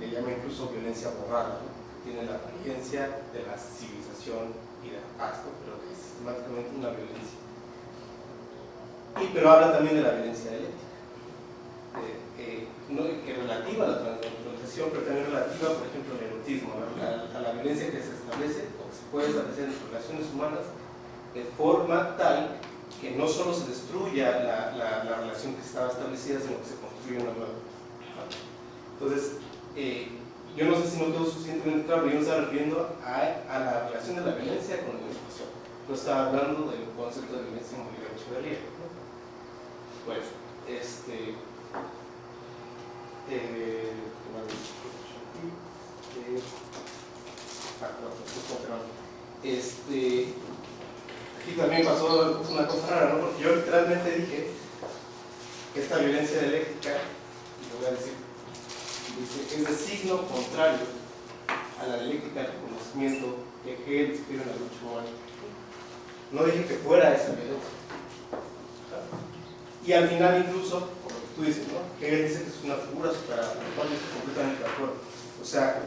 le llama incluso violencia borrada, ¿no? tiene la apariencia de la civilización y de la paz, pero que es sistemáticamente una violencia. Y, pero habla también de la violencia dialéctica, de- eh, no, que relativa a la transnaturalización, pero también relativa, por ejemplo, al erotismo, a, la violencia que se establece o que se puede establecer en relaciones humanas de forma tal que no solo se destruya la, la- la relación que estaba establecida, sino que se construya una nueva. Entonces, eh, yo no sé si no quedó suficientemente claro, pero yo me estaba refiriendo a, a la relación de la violencia con la emancipación. No estaba hablando del concepto de violencia Echeverría. ¿no? Bueno, este. Eh, ¿qué Aquí también pasó una cosa rara, ¿no? Porque yo literalmente dije que esta violencia dialéctica, y lo voy a decir, es de signo contrario a la dialéctica del conocimiento que Hegel describe en la lucha humana. No dije que fuera esa violencia. Y al final incluso, por lo que tú dices, ¿no? Hegel dice que es una figura superada, con lo cual yo estoy completamente de acuerdo. O sea,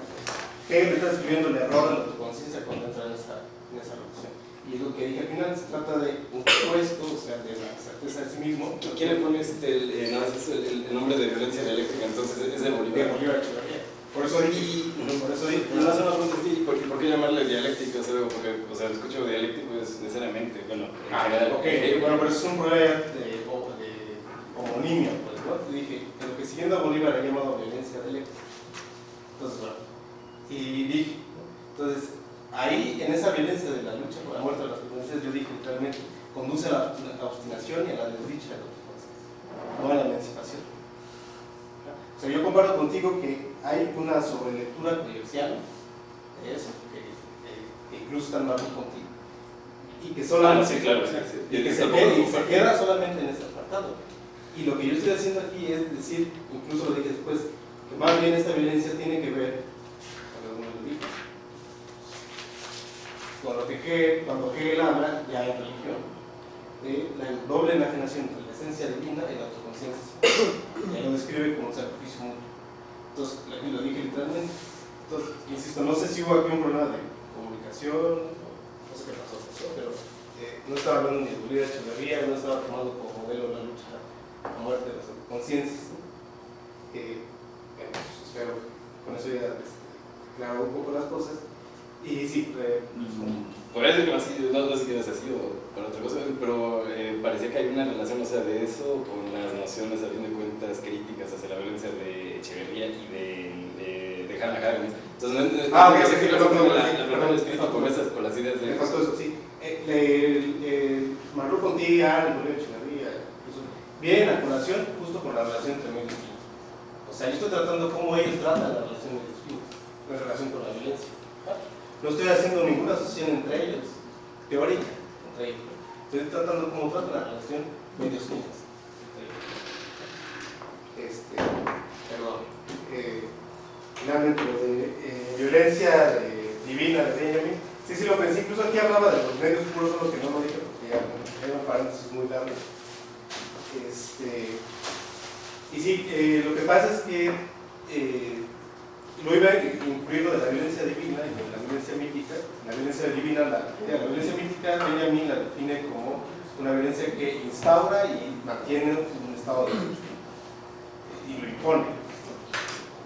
Hegel está describiendo el error de la autoconciencia cuando entra en esa, en esa relación. Y lo que dije al final se trata de un supuesto, o sea, de la certeza de sí mismo. ¿Quién le pone este, el, eh, no, es el, el- el nombre de violencia dialéctica? Entonces es de. Bolívar Echeverría. Por eso dije, por eso dije, no hace una pregunta así, ¿por qué, por qué llamarle dialéctico? O sea, porque, o sea, escucho dialéctico es necesariamente, bueno, en Ah, ok, bueno, pero eso es un problema de, homonimia, pues, ¿no? Te dije, que lo que siguiendo a Bolívar ha llamado violencia dialéctica. Entonces, bueno, y dije, entonces, ahí, en esa violencia de la lucha por la muerte de las potencias, yo dije literalmente, conduce a la, obstinación y a la desdicha de los potencias, no a la emancipación. O sea, yo comparto contigo que hay una sobrelectura comercial de eso, que, que- que incluso está en marco contigo. Y que Ah, solamente sí, claro, sí, sí. y que se, y se queda solamente en ese apartado. Y lo que yo estoy haciendo aquí es decir, incluso lo dije después, que más bien esta violencia tiene que ver con algunos lo dije, que Hegel, cuando Hegel habla ya en religión, de la doble enajenación entre la esencia divina y la autoconcepción conciencia. Y lo describe como un sacrificio mutuo. Entonces, aquí lo dije literalmente. Entonces, insisto, no sé si hubo aquí un problema de comunicación, no sé qué pasó, pero eh, no estaba hablando ni de Julián Echeverría, no estaba tomando como modelo la lucha a muerte de las conciencias. Eh, bueno, pues, con eso ya este, claro un poco las cosas. Y sí, eh, por eso que así, no, no sé qué es así o para otra cosa, pero eh, parecía que hay una relación, o sea, de eso con las nociones, a fin de cuentas, críticas hacia la violencia de Echeverría y de, de, de Hannah Arendt. Entonces, no, no, Ah, no ok, sé sí, la, con, esas, con las ideas de... eso, sí. Eh, Marro Pontilla, el Julio Echeverría, incluso, viene a colación justo con la relación entre y O sea, yo estoy tratando cómo ellos tratan la relación de los en relación con la violencia. No estoy haciendo ninguna asociación entre ellos, teórica, entre ellos. Estoy tratando cómo tratan la relación medios y Este, perdón. Eh, finalmente, lo de eh, violencia de- divina de Benjamin, sí, sí lo pensé, incluso aquí hablaba de los medios puros, solo que no lo dije porque ya era un paréntesis muy largo. Este, y sí, eh, lo que pasa es que eh, lo iba a incluir lo de la violencia divina y de la violencia mítica. La violencia divina, la, violencia mítica, Benjamin la define como una violencia que instaura y mantiene un estado de y lo impone.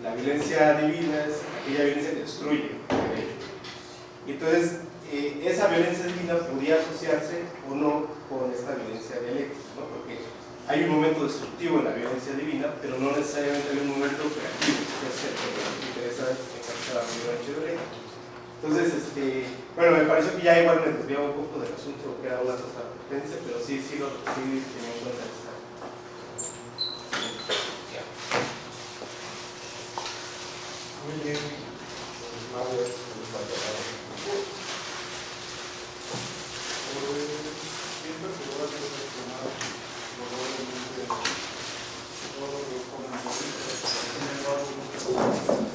La violencia divina es aquella violencia que destruye entonces, eh, esa violencia divina podría asociarse o no con esta violencia dialéctica, ¿no? porque hay un momento destructivo en la violencia divina, pero no necesariamente hay un momento creativo, que es el que interesa enfatizar a la. Entonces, este, bueno, me pareció que ya igual me desviaba un poco del asunto que era una cosa potencia, pero sí, sí, lo, sí tenía en cuenta esta. Muy bien. Pues, Thank you.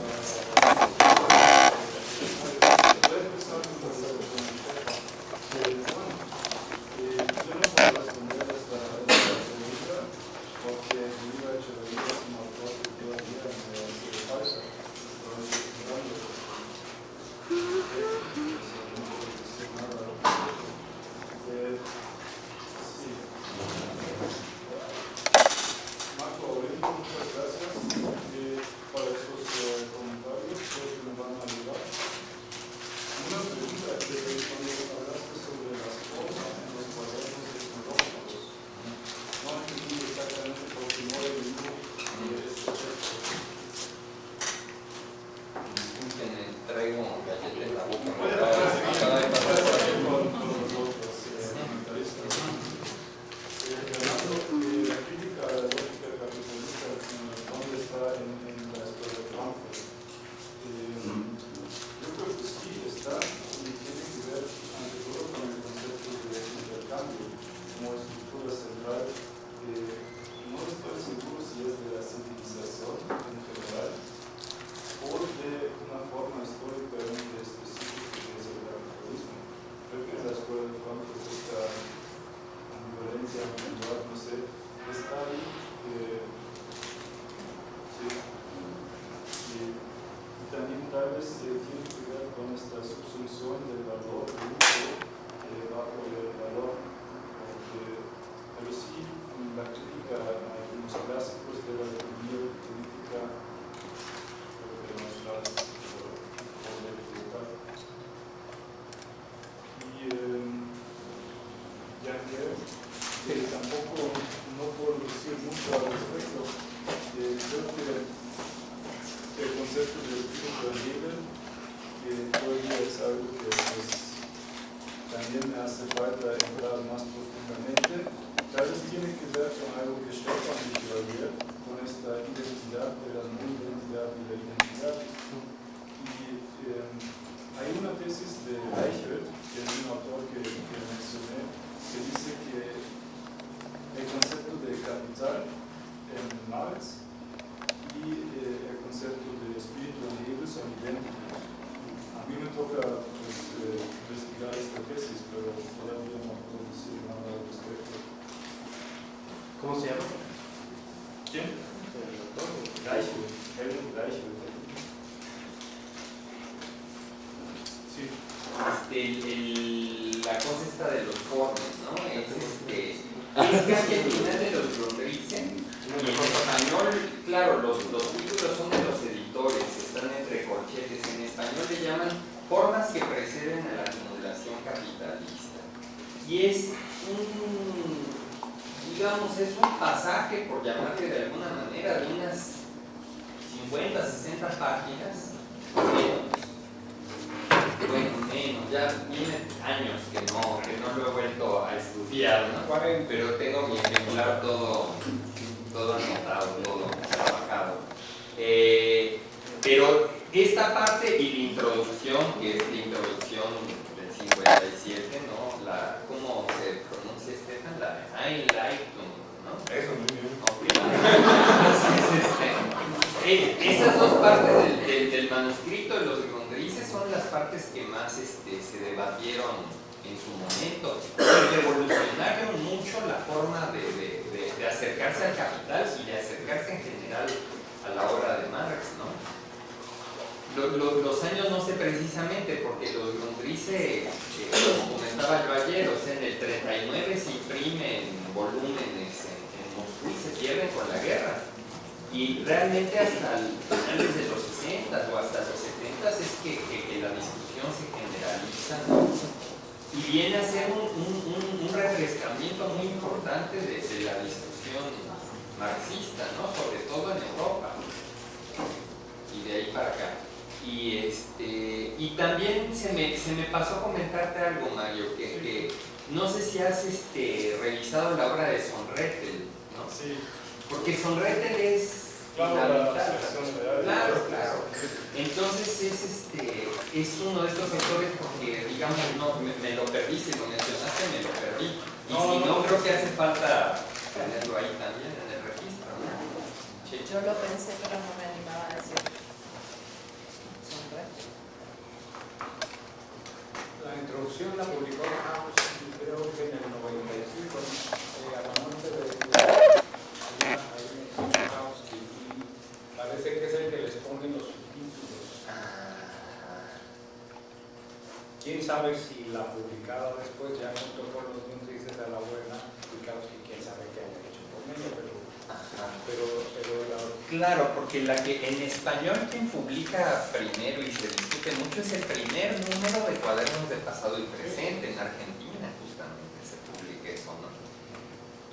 porque la que en español quien publica primero y se discute mucho es el primer número de cuadernos de pasado y presente en Argentina, justamente se publica eso, ¿no?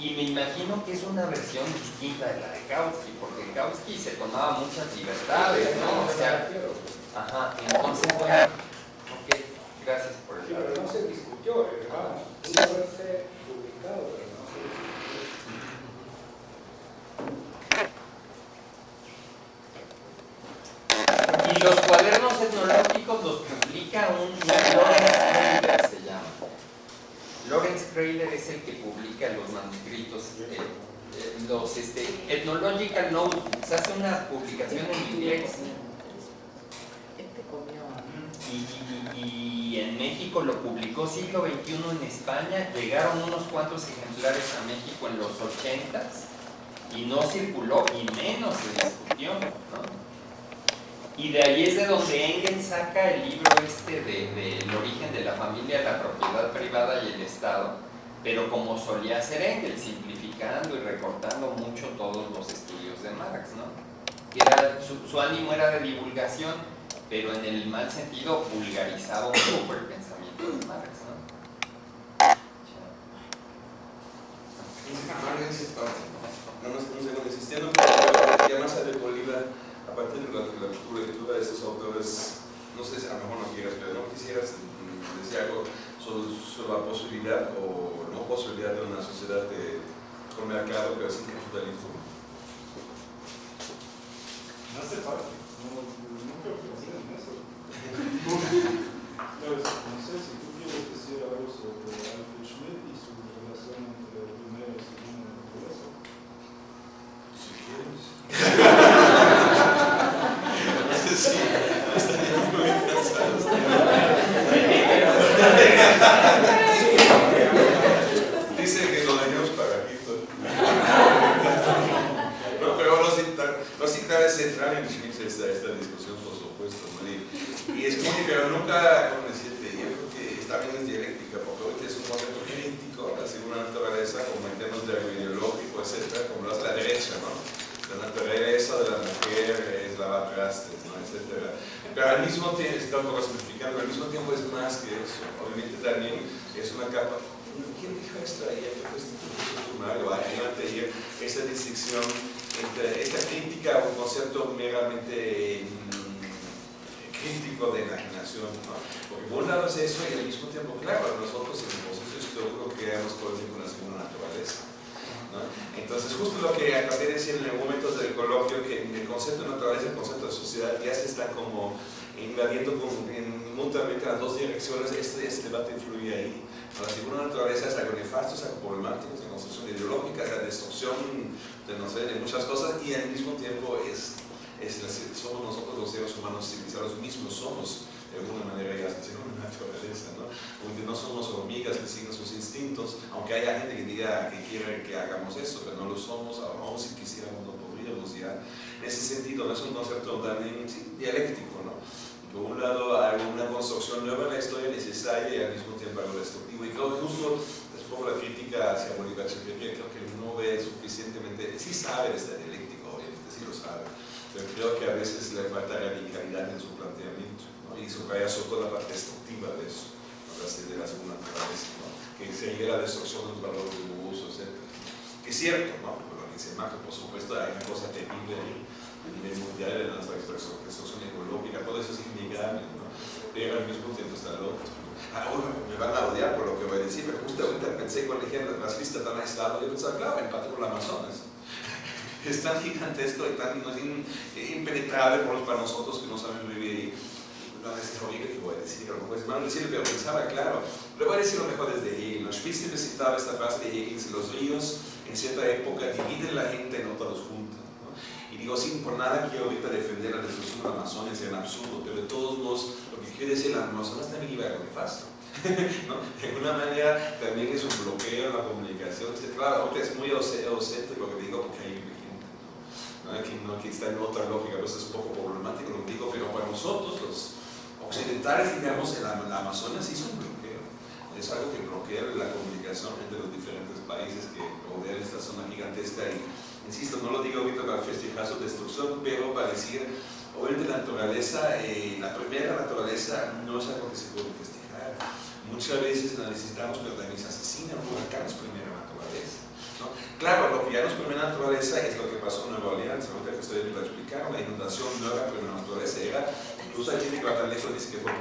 Y me imagino que es una versión distinta de la de Kautsky, porque Kautsky se tomaba muchas libertades, ¿no? O sea, ajá, entonces, bueno, Se hace una publicación en inglés. Y, en México lo publicó siglo XXI en España, llegaron unos cuantos ejemplares a México en los 80 y no circuló y menos se discutió. Y de ahí es de donde Engel saca el libro este del de, de origen de la familia, la propiedad privada y el Estado, pero como solía hacer Engel, simplificando y recortando mucho todos los estilos de Marx, ¿no? Su, ánimo era de divulgación, pero en el mal sentido vulgarizaba un poco el pensamiento de Marx, ¿no? No, no, segundo, insistiendo ya más de Bolívar, a partir de la, lectura de estos autores, no sé si a lo mejor no quieras, pero no quisieras mm, decir algo sobre, la posibilidad o no posibilidad de una sociedad de, con mercado, pero sin capitalismo насыпать. Ну, ну как разрез насыпать? Ну, то есть, на сессии купил это серое русло. Mismo tiempo, está un poco simplificando, al mismo tiempo es más que eso. Obviamente también es una capa. ¿Quién dijo esto ayer? Mario, ayer, esa distinción entre esta crítica a un concepto meramente mm, crítico de enajenación, ¿no? Porque por un lado es eso y al mismo tiempo, claro, nosotros en el proceso histórico creamos todo el tiempo una segunda naturaleza. Entonces, justo lo que acabé de decir en el momento del coloquio, que el concepto de naturaleza y el concepto de sociedad ya se están como invadiendo en, mutuamente las dos direcciones, este, este debate influye ahí. La segunda naturaleza es algo nefasto, es algo problemático, es la construcción ideológica, es la destrucción de, no sé, muchas cosas y al mismo tiempo es, es somos nosotros los seres humanos civilizados mismos, somos de alguna manera ya se una naturaleza, ¿no? Porque no somos hormigas que siguen sus instintos, aunque haya gente que diga que quiere que hagamos eso, pero no lo somos, aún si quisiéramos no podríamos ya. En ese sentido, no es un concepto también dialéctico, ¿no? Por un lado, hay una construcción nueva en la historia necesaria y al mismo tiempo algo destructivo. Y creo que justo es poco la crítica hacia Mónica Cheperia, creo que no ve suficientemente, sí sabe de esta dialéctica, obviamente, sí lo sabe, pero creo que a veces le falta radicalidad en su planteamiento y subraya todo la parte destructiva de eso, de la segunda naturaleza, ¿no? que sería la destrucción de los valores de uso, etc. Que es cierto, ¿no? Lo que se marca, por supuesto, hay una cosa terrible a nivel mundial de la destrucción ecológica, todo eso es innegable, ¿no? pero al mismo tiempo está el otro. Ahora me van a odiar por lo que voy a decir, pero justo ahorita pensé cuando dijeron las listas tan aisladas, yo pensaba, claro, el Amazonas. <laughs> Es tan gigantesco y tan no, impenetrable para nosotros que no sabemos vivir ahí no es horrible que voy a decir, lo mejor es malo decirlo, pero pensaba, claro, lo voy a decir lo mejor desde Hegel. ¿no? Spitzer citaba esta frase de Hegel, si los ríos en cierta época dividen la gente, en otros juntan. ¿no? Y digo, sin por nada quiero ahorita defender la destrucción del Amazonas, es absurdo, pero de todos modos, lo que quiero decir, el Amazonas también iba a algo nefasto. ¿no? De alguna manera también es un bloqueo en la comunicación. Claro, es muy ausente lo que digo porque hay gente, ¿no? ¿no? Que, no, que está en otra lógica, pues es un poco problemático lo que digo, pero para nosotros los occidentales, digamos, en la, Amazonas hizo un bloqueo. Es algo que bloquea la comunicación entre los diferentes países que rodean esta zona gigantesca y, insisto, no lo digo ahorita para festejar su destrucción, pero para decir, obviamente la naturaleza, eh, la primera naturaleza no es algo que se puede festejar. Muchas veces la necesitamos, pero también se asesina, un huracán es primera naturaleza. ¿no? Claro, lo que ya no es primera naturaleza es lo que pasó en Nueva Orleans, ahorita que estoy a explicar, la inundación no era primera naturaleza, era Incluso hay gente que va tan lejos dice que fue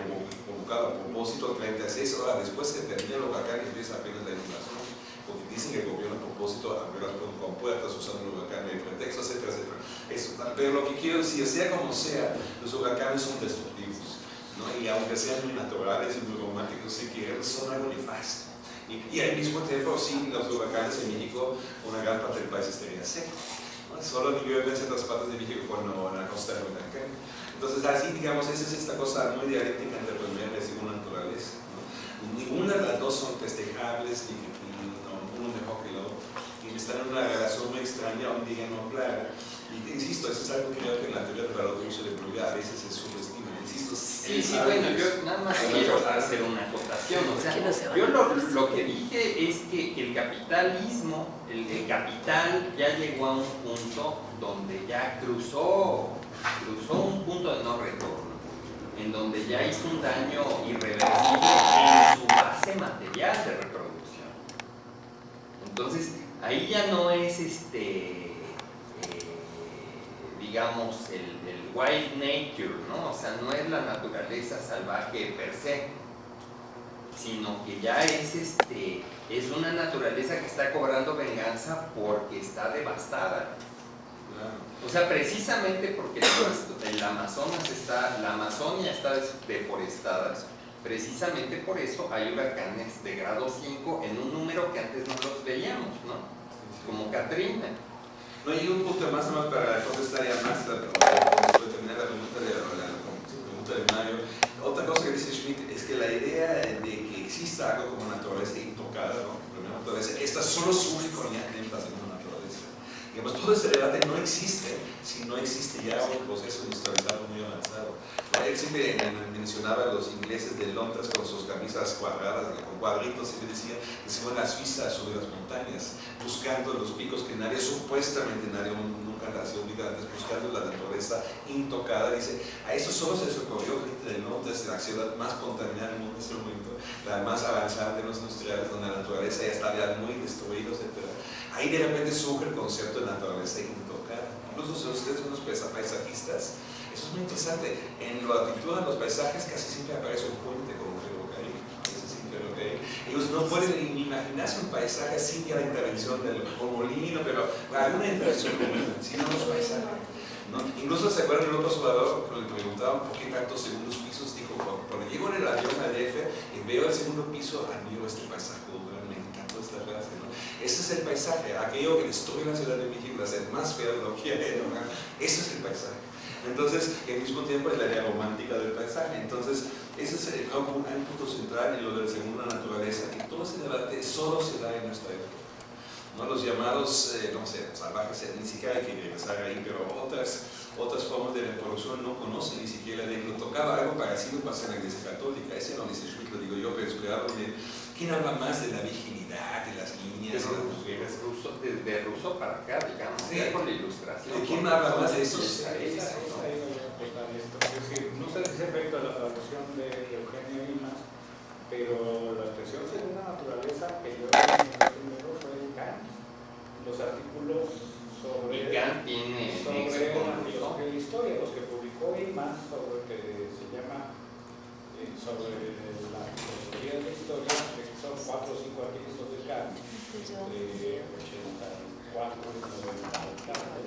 convocado a propósito 36 horas después que termina el huracán y empieza apenas la inundación. Porque dicen que el gobierno a propósito abrió las compuertas usando el huracán de pretexto, etcétera, etcétera. Eso, pero lo que quiero decir, sea como sea, los huracanes son destructivos. ¿no? Y aunque sean muy naturales y muy románticos, si quieren, son algo nefasto. Y, y, al mismo tiempo, sin los huracanes en México, una gran parte del país estaría seco. Solo llueve en ciertas partes de México cuando en la costa del huracán. Entonces, así, digamos, esa es esta cosa muy dialéctica entre primera y segunda naturaleza. Ninguna de las dos son festejables, ni, ni no, uno mejor que el otro. Y están en una relación muy extraña, un día no clara. Y insisto, eso es algo que creo que en la teoría de uso de a veces se subestima. Insisto, sí, sí, bueno, yo nada más quiero hacer una acotación. O sea, yo lo, lo, que dije es que el capitalismo, el, el capital ya llegó a un punto donde ya cruzó cruzó un punto de no retorno, en donde ya hizo un daño irreversible en su base material de reproducción. Entonces, ahí ya no es este, eh, digamos, el, wild nature, ¿no? O sea, no es la naturaleza salvaje per se, sino que ya es este, es una naturaleza que está cobrando venganza porque está devastada. O sea, precisamente porque el Amazonas está, la Amazonia está deforestada, precisamente por eso hay huracanes de grado 5 en un número que antes no los veíamos, ¿no? Como Katrina. No, hay un punto más, más para contestar ya más, para terminar la pregunta de, la, pregunta de Mario. Otra cosa que dice Schmidt es que la idea de que exista algo como naturaleza intocada, ¿no? Naturaleza, esta solo surge con en la naturaleza. Digamos, todo ese debate no existe si no existe ya un proceso industrializado muy avanzado. Él siempre mencionaba a los ingleses de Londres con sus camisas cuadradas, con cuadritos, y decía que se van a Suiza sobre las montañas, buscando los picos que nadie, supuestamente nadie nunca nació antes, buscando la naturaleza intocada. Dice, a eso solo se les ocurrió gente de Londres, la ciudad más contaminada del mundo en ese momento, la más avanzada de los industriales, donde la naturaleza ya estaba muy destruida, etc. Ahí de repente surge el concepto de naturaleza intocada. Incluso si ustedes son unos paisajistas, eso es muy interesante. En la actitud de los paisajes casi siempre aparece un puente como un ferrocarril. Ellos no pueden imaginarse un paisaje sin la intervención del molino, pero alguna intervención sino los paisajes. ¿no? Incluso se acuerdan de López Obrador, cuando le preguntaban por qué tantos segundos pisos, dijo, cuando llego en el avión a DF y veo el segundo piso, admiro este paisaje, me encantó esta frase. ¿no? Ese es el paisaje, aquello que destruye la ciudad de México, la más fea de lo que hay, ¿no? Ese es el paisaje. Entonces, al mismo tiempo es la idea romántica del paisaje. Entonces, ese es el, un, punto central en lo del segundo naturaleza, que todo ese debate solo se da en nuestra época. ¿no? Los llamados, eh, no sé, salvajes, ni siquiera hay que regresar ahí, pero otras, otras formas de reproducción no conocen ni siquiera de lo tocaba algo parecido pasa en la iglesia católica, ese no dice Schmidt, lo digo yo, pero esperaba de ¿quién habla más de la virginidad, de las niñas, de las mujeres? Ruso, de, ruso para acá, digamos, sí. con la ilustración. ¿De quién habla más de eso? Es decir, no sé si es efecto a la traducción de Eugenio Imas, pero la expresión según la naturaleza que yo primero fue Kant. Los artículos sobre, Kant tiene sobre que, historia, los que publicó Imas sobre que se llama sobre la filosofía de la historia, que son cuatro o cinco artículos de Kant, de 84 y 90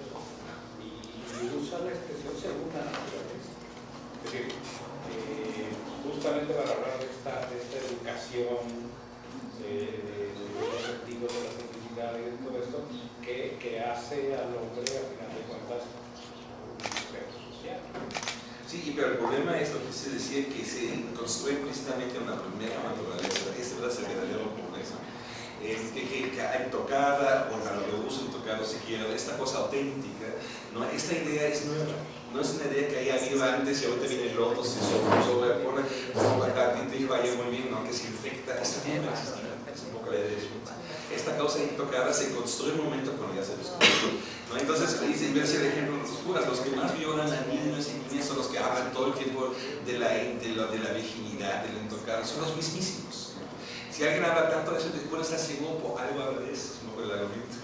y usa la expresión según la naturaleza. Es decir, eh, justamente para hablar de esta, de esta educación de, de, los sentidos de la felicidad y de todo esto, que, que hace al hombre, a final de cuentas, un sujeto social. Sí, pero el problema es lo que se decía, que se construye implícitamente una primera naturaleza, ese es el verdadero problema. Es que, que, que hay tocada, o que uso tocado si quiero, esta cosa auténtica, ¿no? esta idea es nueva no es una idea que haya habido antes y ahorita viene el loto, se sobrepone, como la y vaya muy bien, ¿no? que se infecta. Esta tiene no existir, es un poco la idea de Esta causa intocada se construye un momento cuando ya se. Entonces, ahí se inversa el ejemplo de los curas. Los que más violan a niños y niñas son los que hablan todo el tiempo de la, de la, virginidad, de intocada, son los mismísimos. Si alguien habla tanto de eso, después está seguro por algo habla de eso, no por el argumento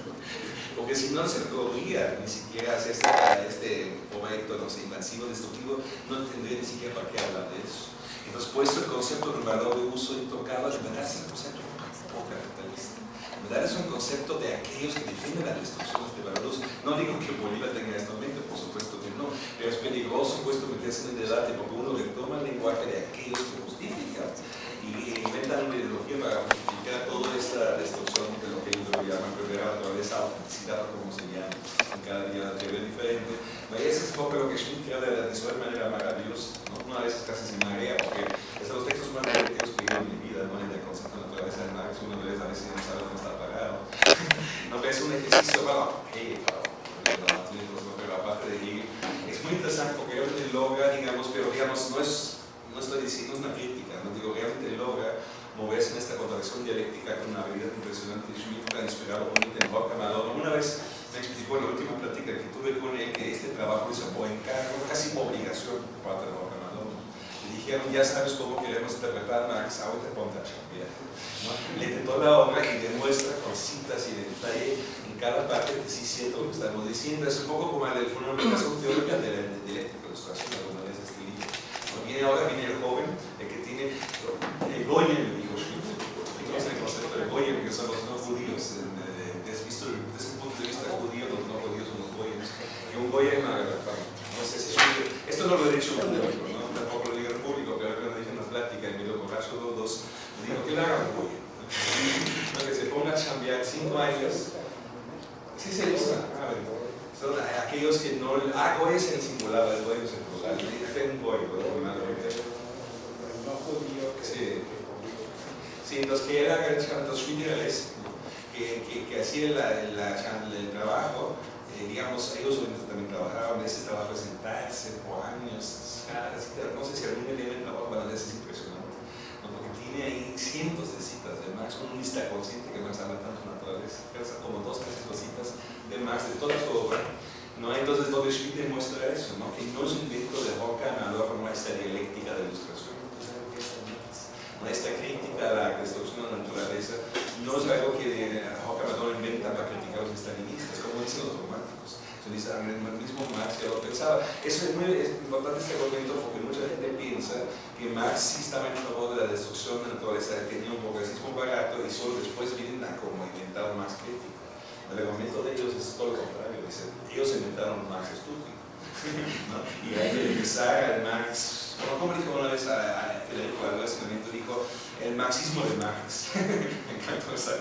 porque si no se podría ni siquiera hacer este, este proyecto no sé, invasivo, destructivo, no tendría ni siquiera para qué hablar de eso. Entonces, puesto el concepto de valor de uso intocado, de verdad es un verdad es un concepto de aquellos que defienden la destrucción de valores. No digo que Bolívar tenga esto en mente, por supuesto que no, pero es peligroso puesto meterse en el debate porque uno le toma el lenguaje de aquellos que justifican y inventan una ideología para justificar toda esta destrucción de lo que ellos llaman primera naturaleza, autenticidad como se llama, en cada día la teoría diferente. Y eso es lo que Schmitt crea de, de su manera maravillosa, ¿no? una vez casi se marea, porque es de los textos más divertidos que he en mi vida, ¿no? el concepto de naturaleza de Marx, una vez a veces no sabe dónde está. No, un ejercicio, bueno, hey, pero aparte de ir, es muy interesante porque realmente logra, digamos, pero digamos, no es no estoy diciendo una crítica, no digo, realmente logra moverse en esta contradicción dialéctica con una habilidad impresionante. Schmidt ha inspirado en Malone. Una vez me explicó en la última plática que tuve con él que este trabajo hizo por encargo, casi por obligación por parte de Malone. Ya sabes cómo queremos interpretar Marx, ahora te ponte a. Le intentó la obra y demuestra con citas y detalle en cada parte que sí siento lo que estamos diciendo. Es un poco como la fundamentación teórica de la dialéctica de ilustración, alguna vez este libro. Viene ahora, viene el joven, el que tiene el Goyen, me dijo Schmidt. Entonces el concepto de Goyen, que son los no judíos. Desde, visto, desde un punto de vista judío, los no judíos son los Goyens. Y un Goyen, no sé si Schmidt, esto no lo he dicho en público, ¿no? tampoco lo digo en público, pero que lo dije en una plática en medio borracho los dos, me dijo que le haga un Goyen. que se ponga a chambear cinco años. Sí se usa, a ver son aquellos que no... Ah, Goy es el singular, el Goy es el plural. Ten Goy, no judío que... Sí. Sí, los que eran los schmiederales, que, que, que hacían la, la, el trabajo, eh, digamos, ellos obviamente también trabajaban, ese trabajo de sentarse por años, no sé si algún día me trabajo, bueno, es impresionante, ¿no? porque tiene ahí cientos de citas lista consciente que Marx ama tanto naturaleza, como dos, tres cositas de Marx, de toda su obra, ¿no? Entonces, donde Schmidt demuestra eso, ¿no? que no es un invento de Horkheimer, no esta dialéctica de ilustración, esta crítica a la destrucción de la naturaleza no es algo que Horkheimer inventa para criticar a los estalinistas, como dicen los románticos. Dice, el mismo Marx ya lo pensaba. Eso es muy importante este argumento porque mucha gente piensa que Marx sí estaba en favor de la destrucción de la naturaleza, tenía un progresismo barato y solo después vienen a como inventar más crítico. El argumento de ellos es todo lo contrario, dicen, ellos inventaron Marx estúpido. <laughs> ¿no? Y hay que empezar al Marx como dijo una vez a, Federico Álvarez dijo el marxismo de Marx. <laughs> Me encantó esa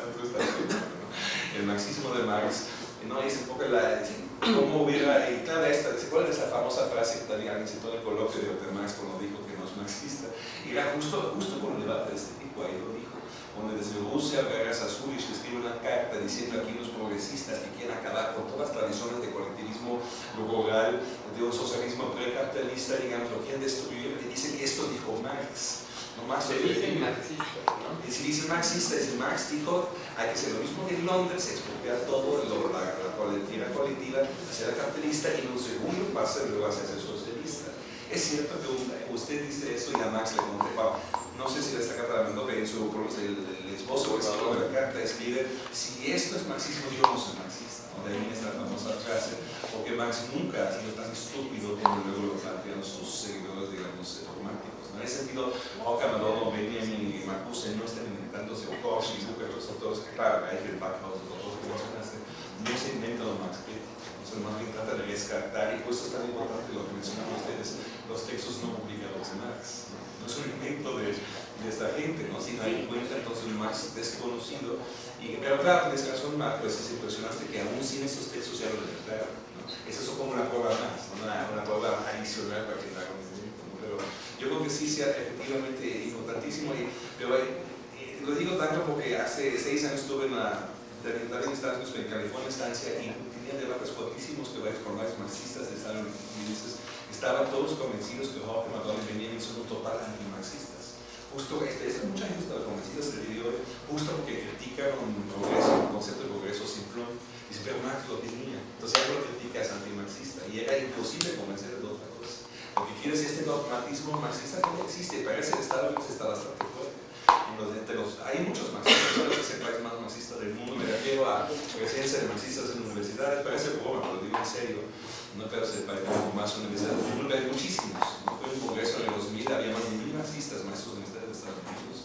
El marxismo de Marx. ¿No? un poco la, cómo hubiera, y claro, esta, ¿se acuerdan de esa famosa frase que también alguien citó en el coloquio de cuando dijo que no es marxista? Y era justo, justo por un debate de este tipo, ahí lo dijo donde desde Rusia Veras Azulich escribe una carta diciendo aquí los progresistas que quieren acabar con todas las tradiciones de colectivismo rural, de un socialismo precapitalista, digamos, lo quieren destruir, y dice que esto dijo Marx. No Marx se ¿no? Y si dice marxista, es Marx dijo, hay que hacer lo mismo que en Londres, expropiar todo, lo, la, la colectiva colectiva, hacer la capitalista, y en un segundo paso luego hacer socialista. Es cierto que usted dice eso y a Marx le contestaba, no sé si la mandó, pero en su el, el esposo o de la carta escribe, si esto es marxismo, yo no soy marxista. De ahí esta famosa frase, porque Marx nunca ha sido tan estúpido como luego lo plantean sus seguidores, digamos, románticos. En ese sentido, Oca, Madonna, Benjamin y Marcuse no están inventándose, o y Bucher, los autores, claro, hay que Backhaus, los autores que mencionaste, no se inventan los críticos. Entonces, más bien trata de descartar, y pues esto es tan importante lo que mencionan ustedes, los textos no publicados de Marx no es un invento de, de, esta gente, ¿no? sino hay cuenta entonces un desconocido. Y, pero claro, tienes razón, Marx, pues es impresionante que aún sin estos textos ya lo detectaron. ¿no? Es eso como una prueba más, una, prueba adicional para que ¿no? Pero yo creo que sí sea efectivamente importantísimo. Y, pero eh, lo digo tanto porque hace seis años estuve en la también Unidos, en California, estancia, y tenía debates fuertísimos que varios con varios marxistas de Estados Unidos estaban todos convencidos que Jorge y Benjamin son total antimarxistas. Justo, este, es, mucha gente estaba convencida de video, justo porque critican un progreso, un concepto de progreso simplón, y pero Marx lo tenía. Entonces algo lo critica es antimarxista, y era imposible convencer otra cosa. Lo que quiere decir este dogmatismo marxista que no existe, parece el Estado está bastante fuerte. Hay muchos marxistas, creo que es el país más marxista del mundo, me refiero a presencia de marxistas en universidades, parece broma, pero lo digo en serio no creo que país más universidades del mundo, hay muchísimos. Fue un congreso en el 2000, había más de mil marxistas, maestros universitarios de Estados Unidos.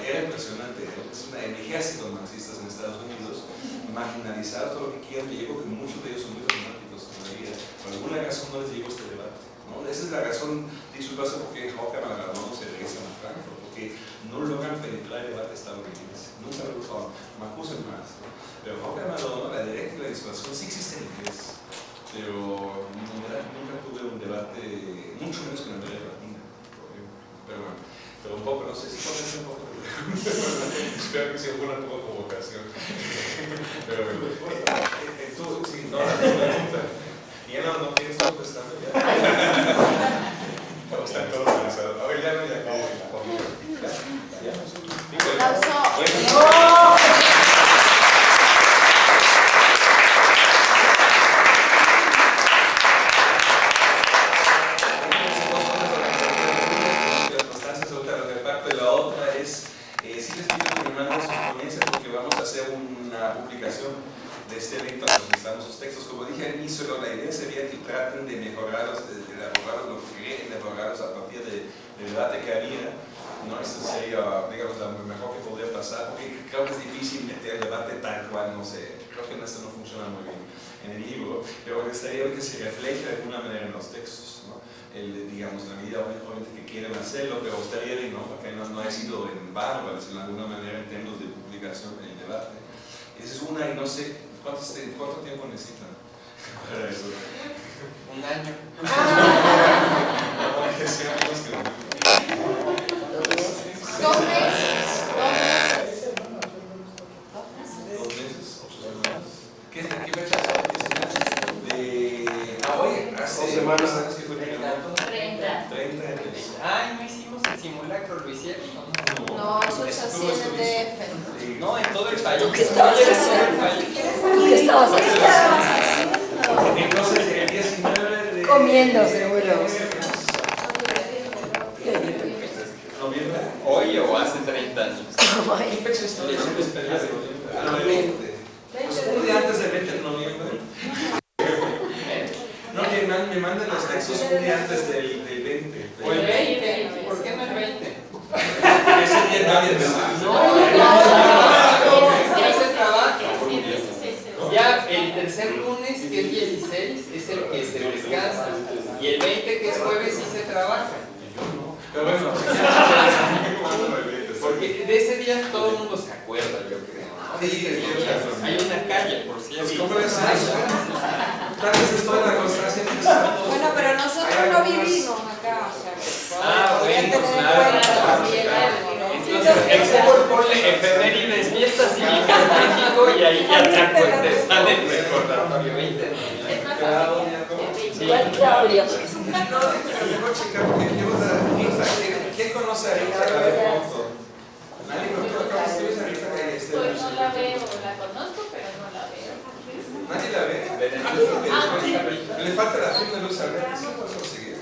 Era impresionante, es un ejército de marxistas en Estados Unidos, marginalizados, todo lo que quieran, que llegó que muchos de ellos son muy románticos todavía. Por alguna razón no les llegó este debate. ¿No? Esa es la razón, dicho paso, porque Hawker no se regresa a Frankfurt, porque no logran penetrar el debate estadounidense. Nunca lo lograron, me acusan más. ¿no? Pero Hawker la directa y la disuasión sí existe en inglés pero nunca tuve un debate, mucho menos que en América Latina. Pero bueno, pero un poco, no sé si ser un poco <laughs> Espero que sea una poco provocación. <laughs> Pero bueno, tú, sí, no, la pregunta. Y no, no todo contestando ya. Están todos cansados. A ver, ya no, ya. ¡Aplauso! de este evento estamos sus textos. Como dije al inicio, la idea sería que traten de mejorarlos, de, de elaborarlos, lo que creen, de mejorarlos a partir del debate que había. ¿no? Eso sería, digamos, lo mejor que podría pasar, porque creo que es difícil meter el debate tal cual, no sé, creo que esto no funciona muy bien en el libro, pero refleje de alguna manera en los textos, ¿no? El, digamos, la medida obviamente que quieren hacerlo, pero bien, ¿no? Porque no, no ha sido en vano, de alguna manera en términos de publicación del debate. Esa es una y no sé cuánto, cuánto tiempo necesitan para eso. Un año. <laughs> Dos meses. Dos meses. ¿Qué, qué fecha provincia. No, eso es así en el DF. No, en todo el país. ¿Tú qué estabas haciendo? el país. ¿Tú qué estabas haciendo? Entonces, el 19 de... Comiendo, seguro. Noviembre. Hoy o hace 30 años. <laughs> ¿Qué fecha es hoy? Ah, no, el 20. Un día antes del 20 de noviembre. No, que man- me mandan los textos un día antes del, del 20. O el 20. ¿Por qué no el 20? Ese día nadie me Ya se trabaja. Ya el tercer lunes, que es 16, es el que se descansa. Y el 20, que es jueves, sí se trabaja. Pero bueno, Porque de ese día todo el mundo se acuerda, yo creo. Sí, tienes razón. Hay una calle, por cierto. Pues, ¿cómo es eso? Tal vez es toda la constancia que estamos. Bueno, pero nosotros no vivimos acá, o sea, Ah, hay que bueno, tener en claro. cuenta también algo, ¿no? Entonces, el Google ponle efemérides, fiestas cívicas México y ahí ya te acuerdas, sale el recordatorio 20. Claudia, ¿cómo? Sí. ¿Cuál Claudia? No, pero mejor checar porque yo, o sea, ¿quién- ¿quién conoce a Rita la de foto? Nadie, pero ¿tú acabas de ver a Rita que este Pues no la veo, la conozco, pero no la veo. La. Le falta la firma de Luz Alberto, ¿sí puedes conseguir?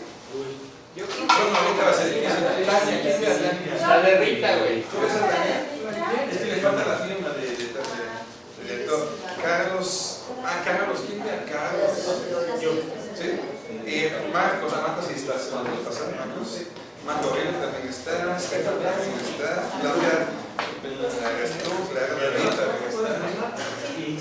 Yo creo Bueno, ahorita va a ser difícil. La de Rita, güey. Es que le falta la firma de, de, de, de, de todo. Carlos, ah, Carlos, ¿quién ve a Carlos? Yo. ¿Sí? Eh, Marcos, Amata sí está, se lo pasar, Marcos. Marco también está, Stefan también está, Claudia Arrestó, Clara Rita también está. Y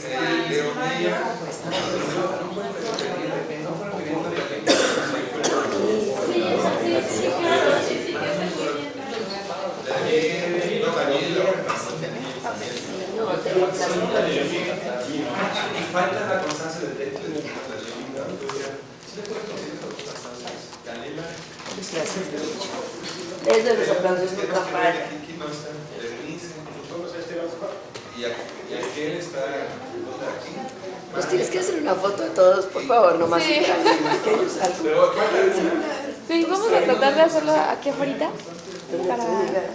falta la constancia de texto de la ¿Sí le puedes conseguir las constancias? Canela. Es de los aplausos nunca que fallan. aquí no está. Berenice. Y aqu- y aquel está aquí. Nos tienes que hacer una foto de todos, por favor, nomás Sí. que Sí, vamos a tratar de hacerlo aquí afuera. Para- eh,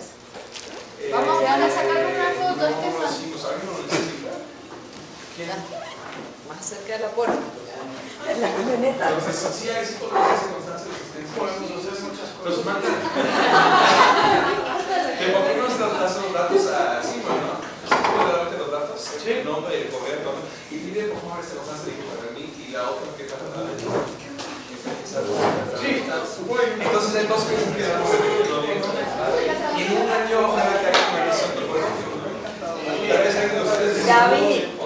Vamos a sacar una foto, no, Estefan. pues. Más cerca de la puerta. En la camioneta. Entonces, sí hay constancia de existencia. Podemos hacer muchas cosas. Los manda. <laughs> ¿Te ponemos los, los datos no? ¿Sí puedo darte los datos? El nombre, el correo, todo. Y pide por favor de para mí y la otra que falta para mí. Sí, entonces en dos meses quedamos en noviembre. Y en un año ojalá que haya una versión de juego. Tal vez alguien de ustedes. David.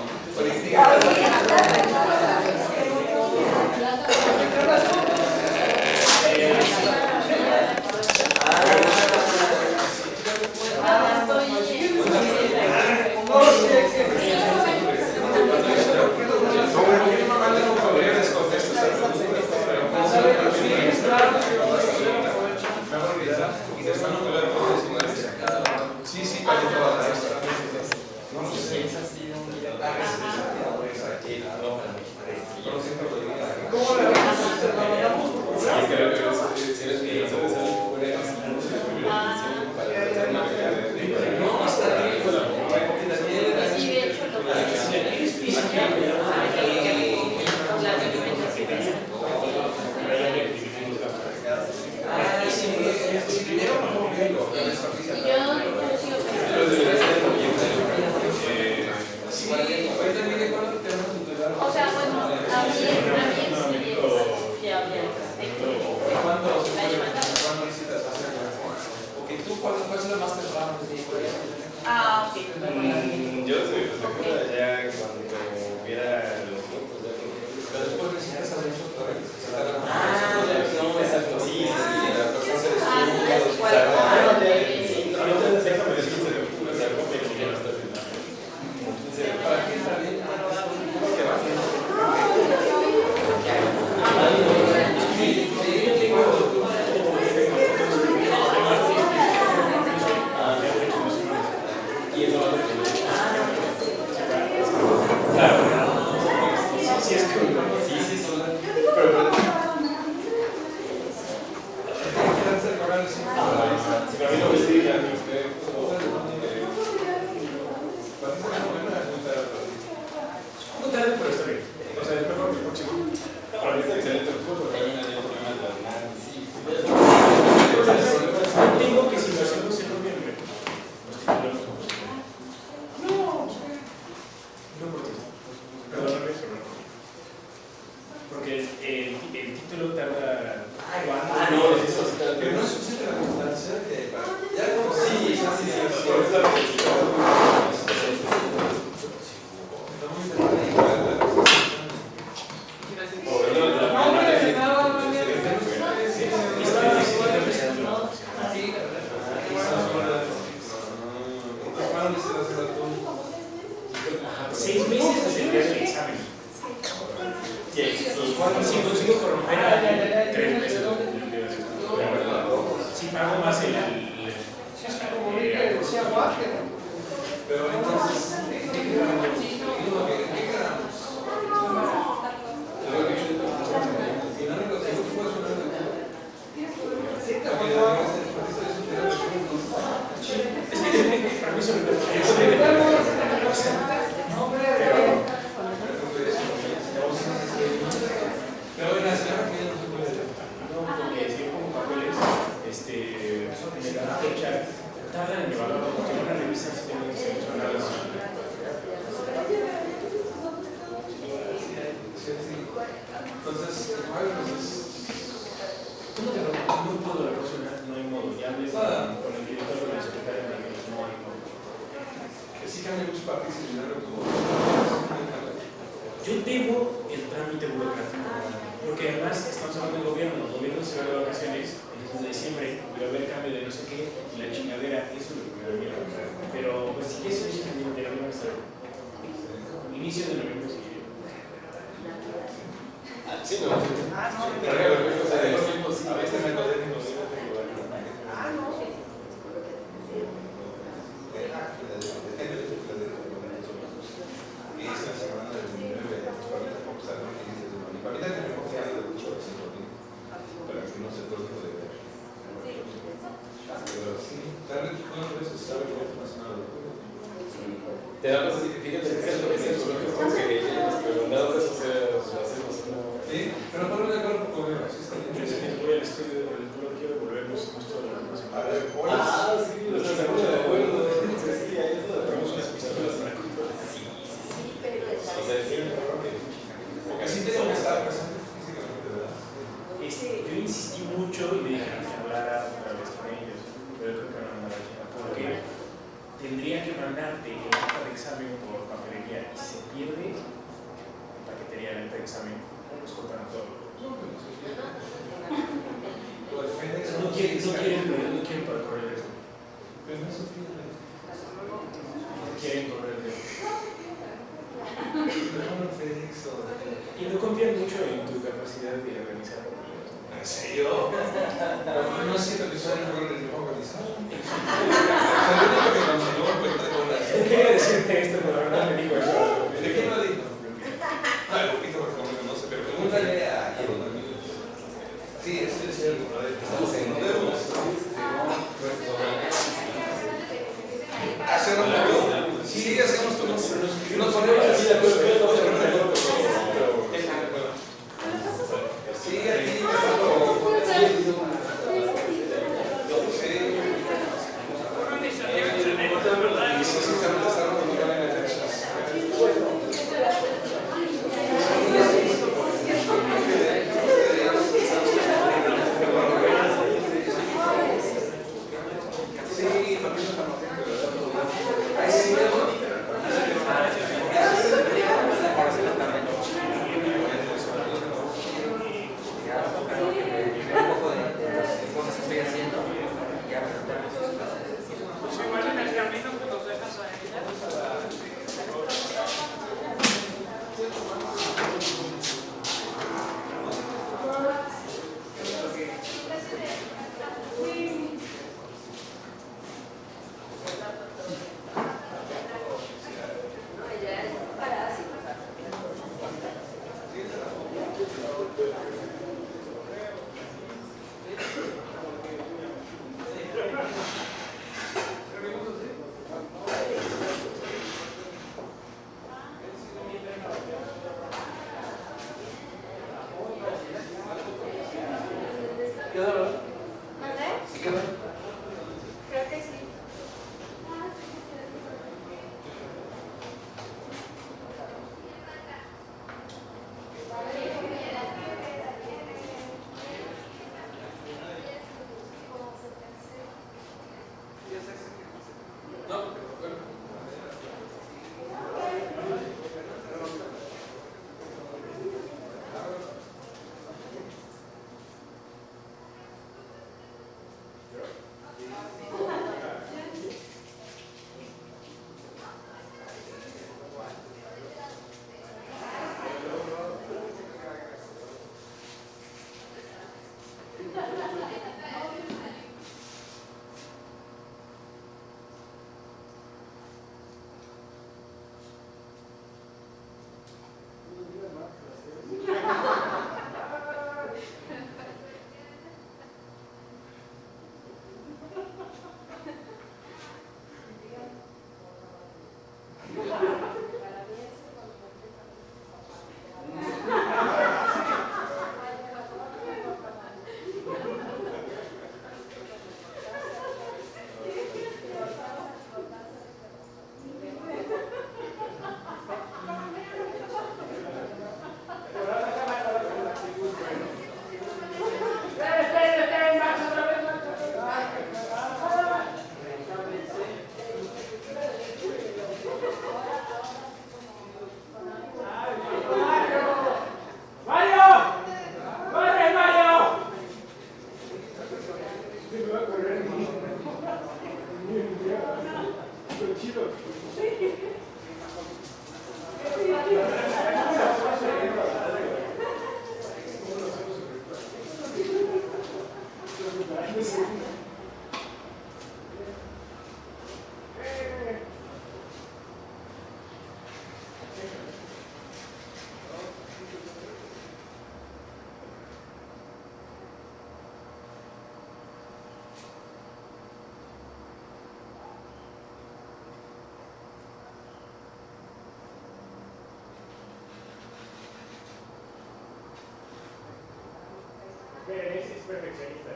Yeah, this is perfect.